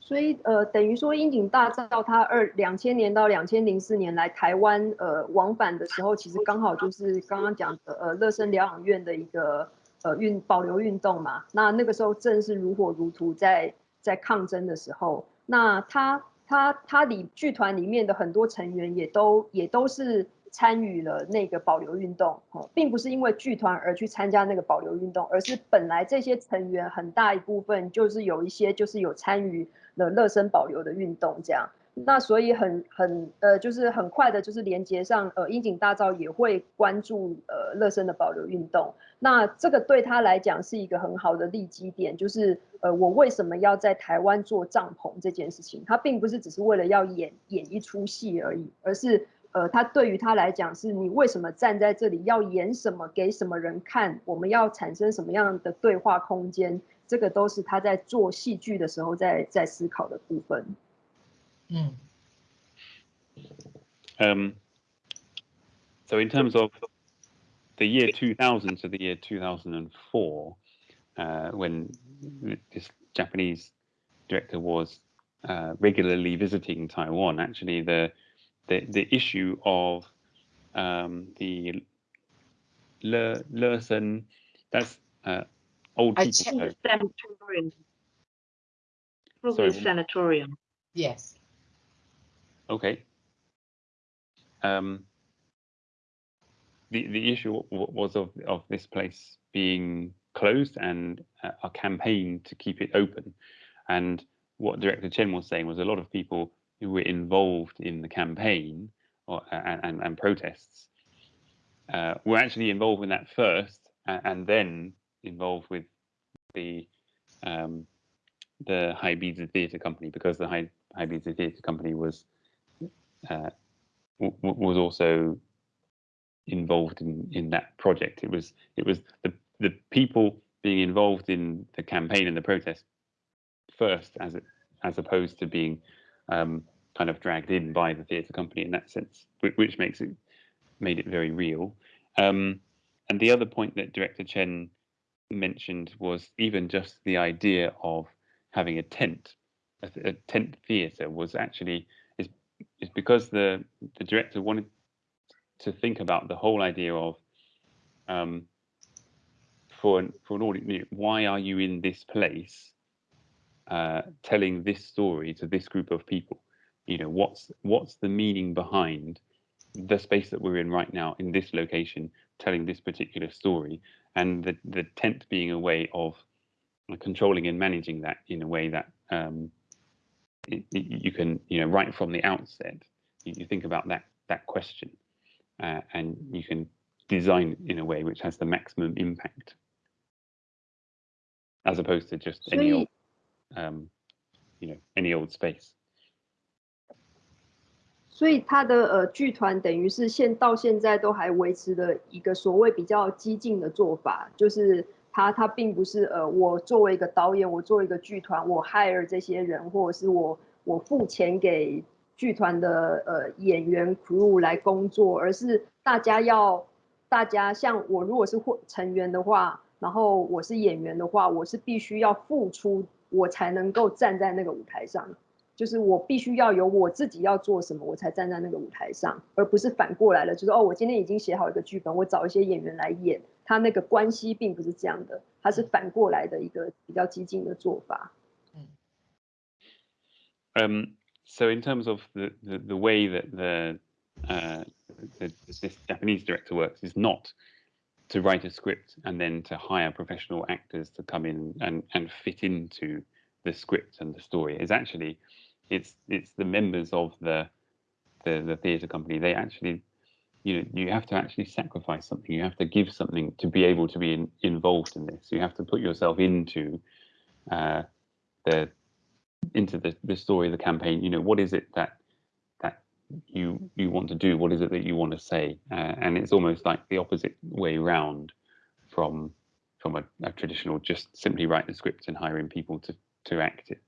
所以呃，等于说樱井大造他二两千年到两千零四年来台湾呃往返的时候，其实刚好就是刚刚讲的呃乐生疗养院的一个呃运保留运动嘛。那那个时候正是如火如荼在在抗争的时候。那他他他里剧团里面的很多成员也都也都是。参与了那个保留运动，哦，并不是因为剧团而去参加那个保留运动，而是本来这些成员很大一部分就是有一些就是有参与了乐生保留的运动，这样，那所以很很呃，就是很快的，就是连接上呃，樱井大造也会关注呃乐生的保留运动，那这个对他来讲是一个很好的利基点，就是呃，我为什么要在台湾做帐篷这件事情，他并不是只是为了要演演一出戏而已，而是。呃，他对于他来讲，是你为什么站在这里，要演什么，给什么人看，我们要产生什么样的对话空间，这个都是他在做戏剧的时候在在思考的部分。嗯。Um. So in terms of the year 2000 to the year 2004, uh, when this Japanese director was uh, regularly visiting Taiwan, actually the the the issue of um, the Le, Lerson, that's uh, old I people. Home. Sanatorium. Probably Sorry. sanatorium. Yes. Okay. Um, the the issue was of of this place being closed and a campaign to keep it open, and what Director Chen was saying was a lot of people who were involved in the campaign or, and, and, and protests uh, were actually involved in that first and, and then involved with the um, the Ibiza Theatre Company because the High Ibiza Theatre Company was uh, was also involved in in that project. It was it was the the people being involved in the campaign and the protest first, as it as opposed to being um, kind of dragged in by the theatre company in that sense, which, which, makes it made it very real. Um, and the other point that director Chen mentioned was even just the idea of having a tent, a, a tent theatre was actually is because the the director wanted to think about the whole idea of um, for an, for an audience, why are you in this place uh, telling this story to this group of people? you know what's what's the meaning behind the space that we're in right now in this location telling this particular story and the the tent being a way of controlling and managing that in a way that um, it, it, you can you know right from the outset you, you think about that that question uh, and you can design in a way which has the maximum impact as opposed to just any old um, you know any old space 所以他的呃剧团等于是现到现在都还维持的一个所谓比较激进的做法，就是 他他并不是呃我作为一个导演，我作为一个剧团，我 hire 这些人，或者是我我付钱给剧团的呃演员 crew 来工作，而是大家要大家像我如果是会成员的话，然后我是演员的话，我是必须要付出，我才能够站在那个舞台上。就是我必须要有我自己要做什么，我才站在那个舞台上，而不是反过来了。就是哦，我今天已经写好一个剧本，我找一些演员来演，他那个关系并不是这样的，他是反过来的一个比较激进的做法。嗯。Um, so in terms of the, the, the way that the, uh, the this Japanese director works is not to write a script and then to hire professional actors to come in and, and fit into the script and the story. It's actually it's it's the members of the the, the theatre company. They actually you know you have to actually sacrifice something. You have to give something to be able to be in, involved in this. You have to put yourself into uh, the into the, the story of the campaign. You know what is it that that you you want to do? What is it that you want to say? Uh, and it's almost like the opposite way round from from a, a traditional just simply write the script and hiring people to to act it.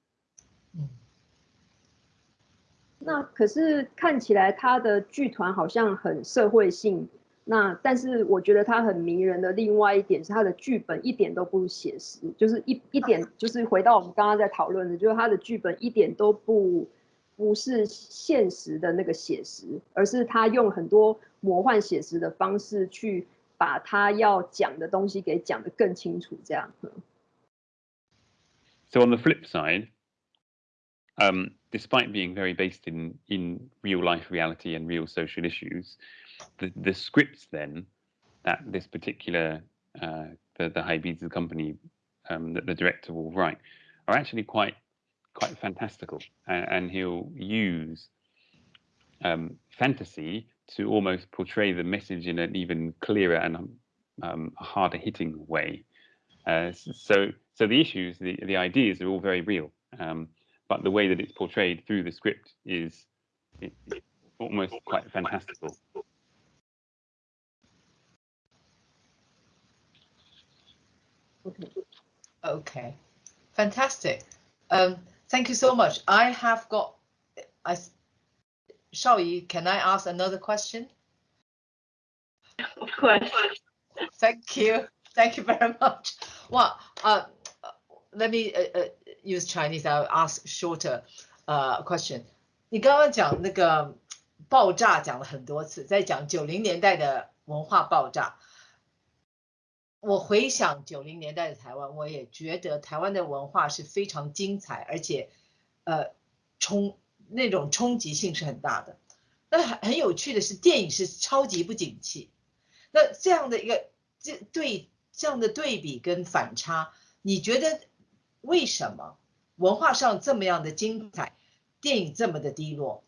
那可是看起来他的剧团好像很社会性，那但是我觉得他很迷人的另外一点是他的剧本一点都不写实，就是一一点就是回到我们刚刚在讨论的，就是他的剧本一点都不不是现实的那个写实，而是他用很多魔幻写实的方式去把他要讲的东西给讲得更清楚，这样。So on the flip side, um, despite being very based in in real life reality and real social issues, the the scripts then that this particular uh, the the High company um, that the director will write are actually quite quite fantastical, and, and he'll use um, fantasy to almost portray the message in an even clearer and um, harder hitting way. Uh, so so the issues, the, the ideas are all very real, um, but the way that it's portrayed through the script is it, almost quite fantastical. Okay. Okay, fantastic. Um, thank you so much. I have got, I, Shaoyi, can I ask another question? Of course. Thank you. Thank you very much. Well, uh, let me uh, uh, use Chinese. I'll ask shorter uh, question. 你刚刚讲那个爆炸讲了很多次，在讲九零年代的文化爆炸。我回想九零年代的台湾，我也觉得台湾的文化是非常精彩，而且呃冲那种冲击性是很大的。那很很有趣的是，电影是超级不景气。那这样的一个这对这样的对比跟反差，你觉得为什么文化上这么样的精彩，电影这么的低落？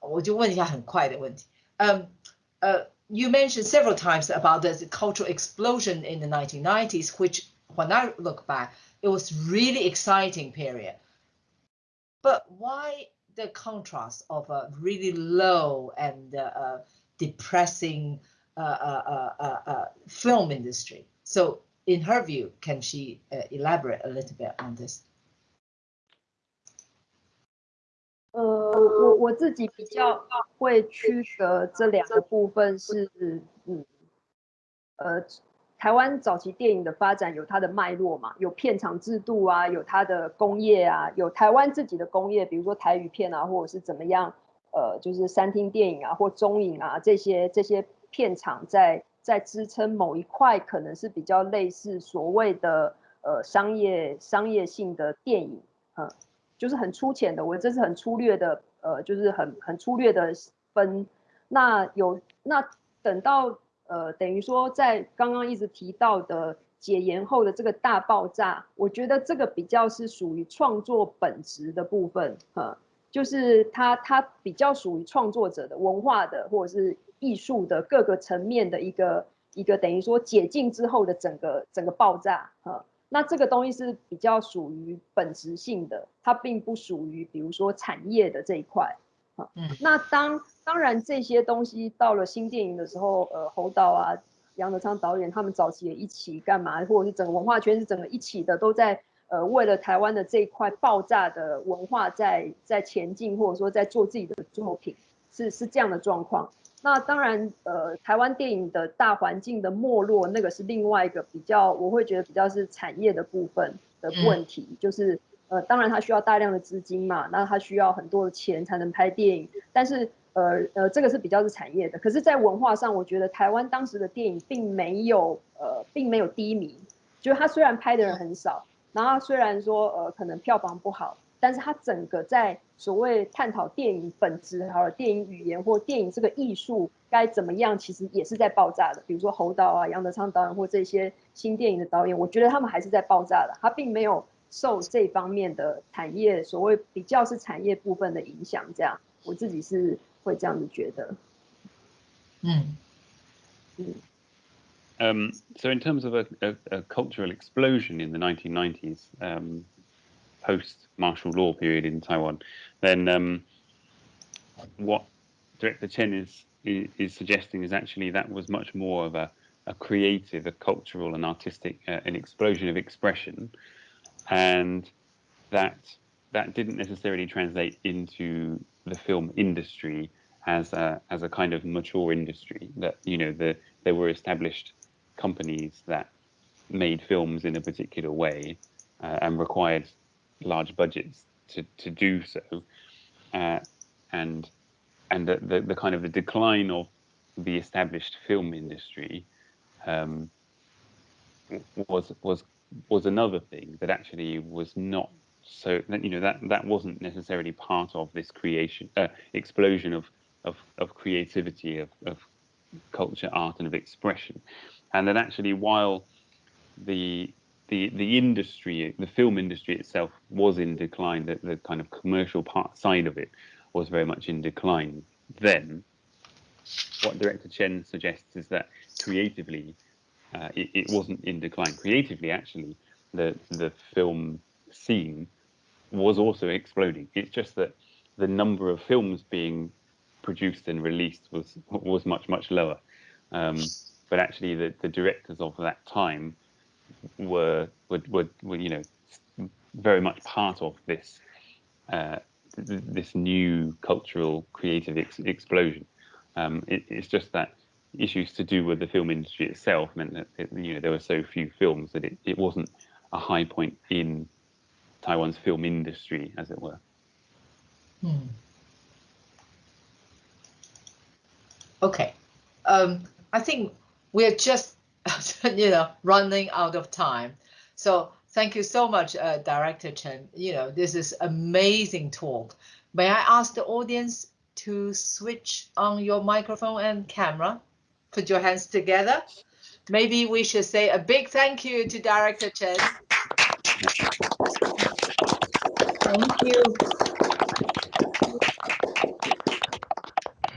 我就问一下很快的问题。嗯，呃，you mentioned several times about the cultural explosion in the 1990s, which when I look back, it was really exciting period. But why the contrast of a really low and uh, depressing uh, uh, uh, uh film industry? So in her view, can she uh, elaborate a little bit on this? 呃，我我自己比较会区隔这两个部分是，嗯，呃，台湾早期电影的发展有它的脉络嘛，有片场制度啊，有它的工业啊，有台湾自己的工业，比如说台语片啊，或者是怎么样，呃，就是三厅电影啊，或中影啊，这些这些片场在。 在支撑某一块，可能是比较类似所谓的呃商业商业性的电影，嗯，就是很粗浅的，我这是很粗略的呃，就是很很粗略的分。那有那等到呃，等于说在刚刚一直提到的解严后的这个大爆炸，我觉得这个比较是属于创作本质的部分，嗯，就是它它比较属于创作者的文化的或者是艺术的各个层面的一个一个等于说解禁之后的整个整个爆炸，啊。那这个东西是比较属于本质性的，它并不属于比如说产业的这一块，啊，嗯，那当当然这些东西到了新电影的时候，呃，侯导啊、杨德昌导演他们早期也一起干嘛，或者是整个文化圈是整个一起的，都在呃为了台湾的这一块爆炸的文化在在前进，或者说在做自己的作品，是是这样的状况。那当然，呃，台湾电影的大环境的没落，那个是另外一个比较，我会觉得比较是产业的部分的问题，就是呃，当然它需要大量的资金嘛，那它需要很多的钱才能拍电影，但是呃呃，这个是比较是产业的，可是，在文化上，我觉得台湾当时的电影并没有呃，并没有低迷，就是它虽然拍的人很少，然后虽然说呃，可能票房不好。但是它整个在所谓探讨电影本质，还有电影语言或电影这个艺术该怎么样，其实也是在爆炸的。比如说侯导啊、杨德昌导演或这些新电影的导演，我觉得他们还是在爆炸的。他并没有受这方面的产业所谓比较是产业部分的影响。这样，我自己是会这样子觉得。嗯嗯。Um, so in terms of a, a, a cultural explosion in the 1990s, um, post martial law period in Taiwan, then um, what Director Chen is, is, is suggesting is actually that was much more of a, a creative, a cultural and artistic, uh, an explosion of expression, and that that didn't necessarily translate into the film industry as a as a kind of mature industry. That you know the there were established companies that made films in a particular way uh, and required large budgets to, to do so, uh, and and the, the, the kind of the decline of the established film industry um, was was was another thing that actually was not so you know that that wasn't necessarily part of this creation uh, explosion of of, of creativity of, of culture art and of expression. And that actually while the the the industry, the film industry itself was in decline. The, the kind of commercial part side of it was very much in decline. Then, what director Chen suggests is that creatively, uh, it, it wasn't in decline. Creatively, actually, the the film scene was also exploding. It's just that the number of films being produced and released was was much much lower. Um, but actually, the, the directors of that time were, were, were, were you know, very much part of this uh, this new cultural creative ex explosion. Um, it, it's just that issues to do with the film industry itself meant that it, you know there were so few films that it, it wasn't a high point in Taiwan's film industry, as it were. Hmm. Okay, um, I think we're just you know, running out of time. So thank you so much, uh, Director Chen. You know, this is amazing talk. May I ask the audience to switch on your microphone and camera? Put your hands together. Maybe we should say a big thank you to Director Chen. Thank you.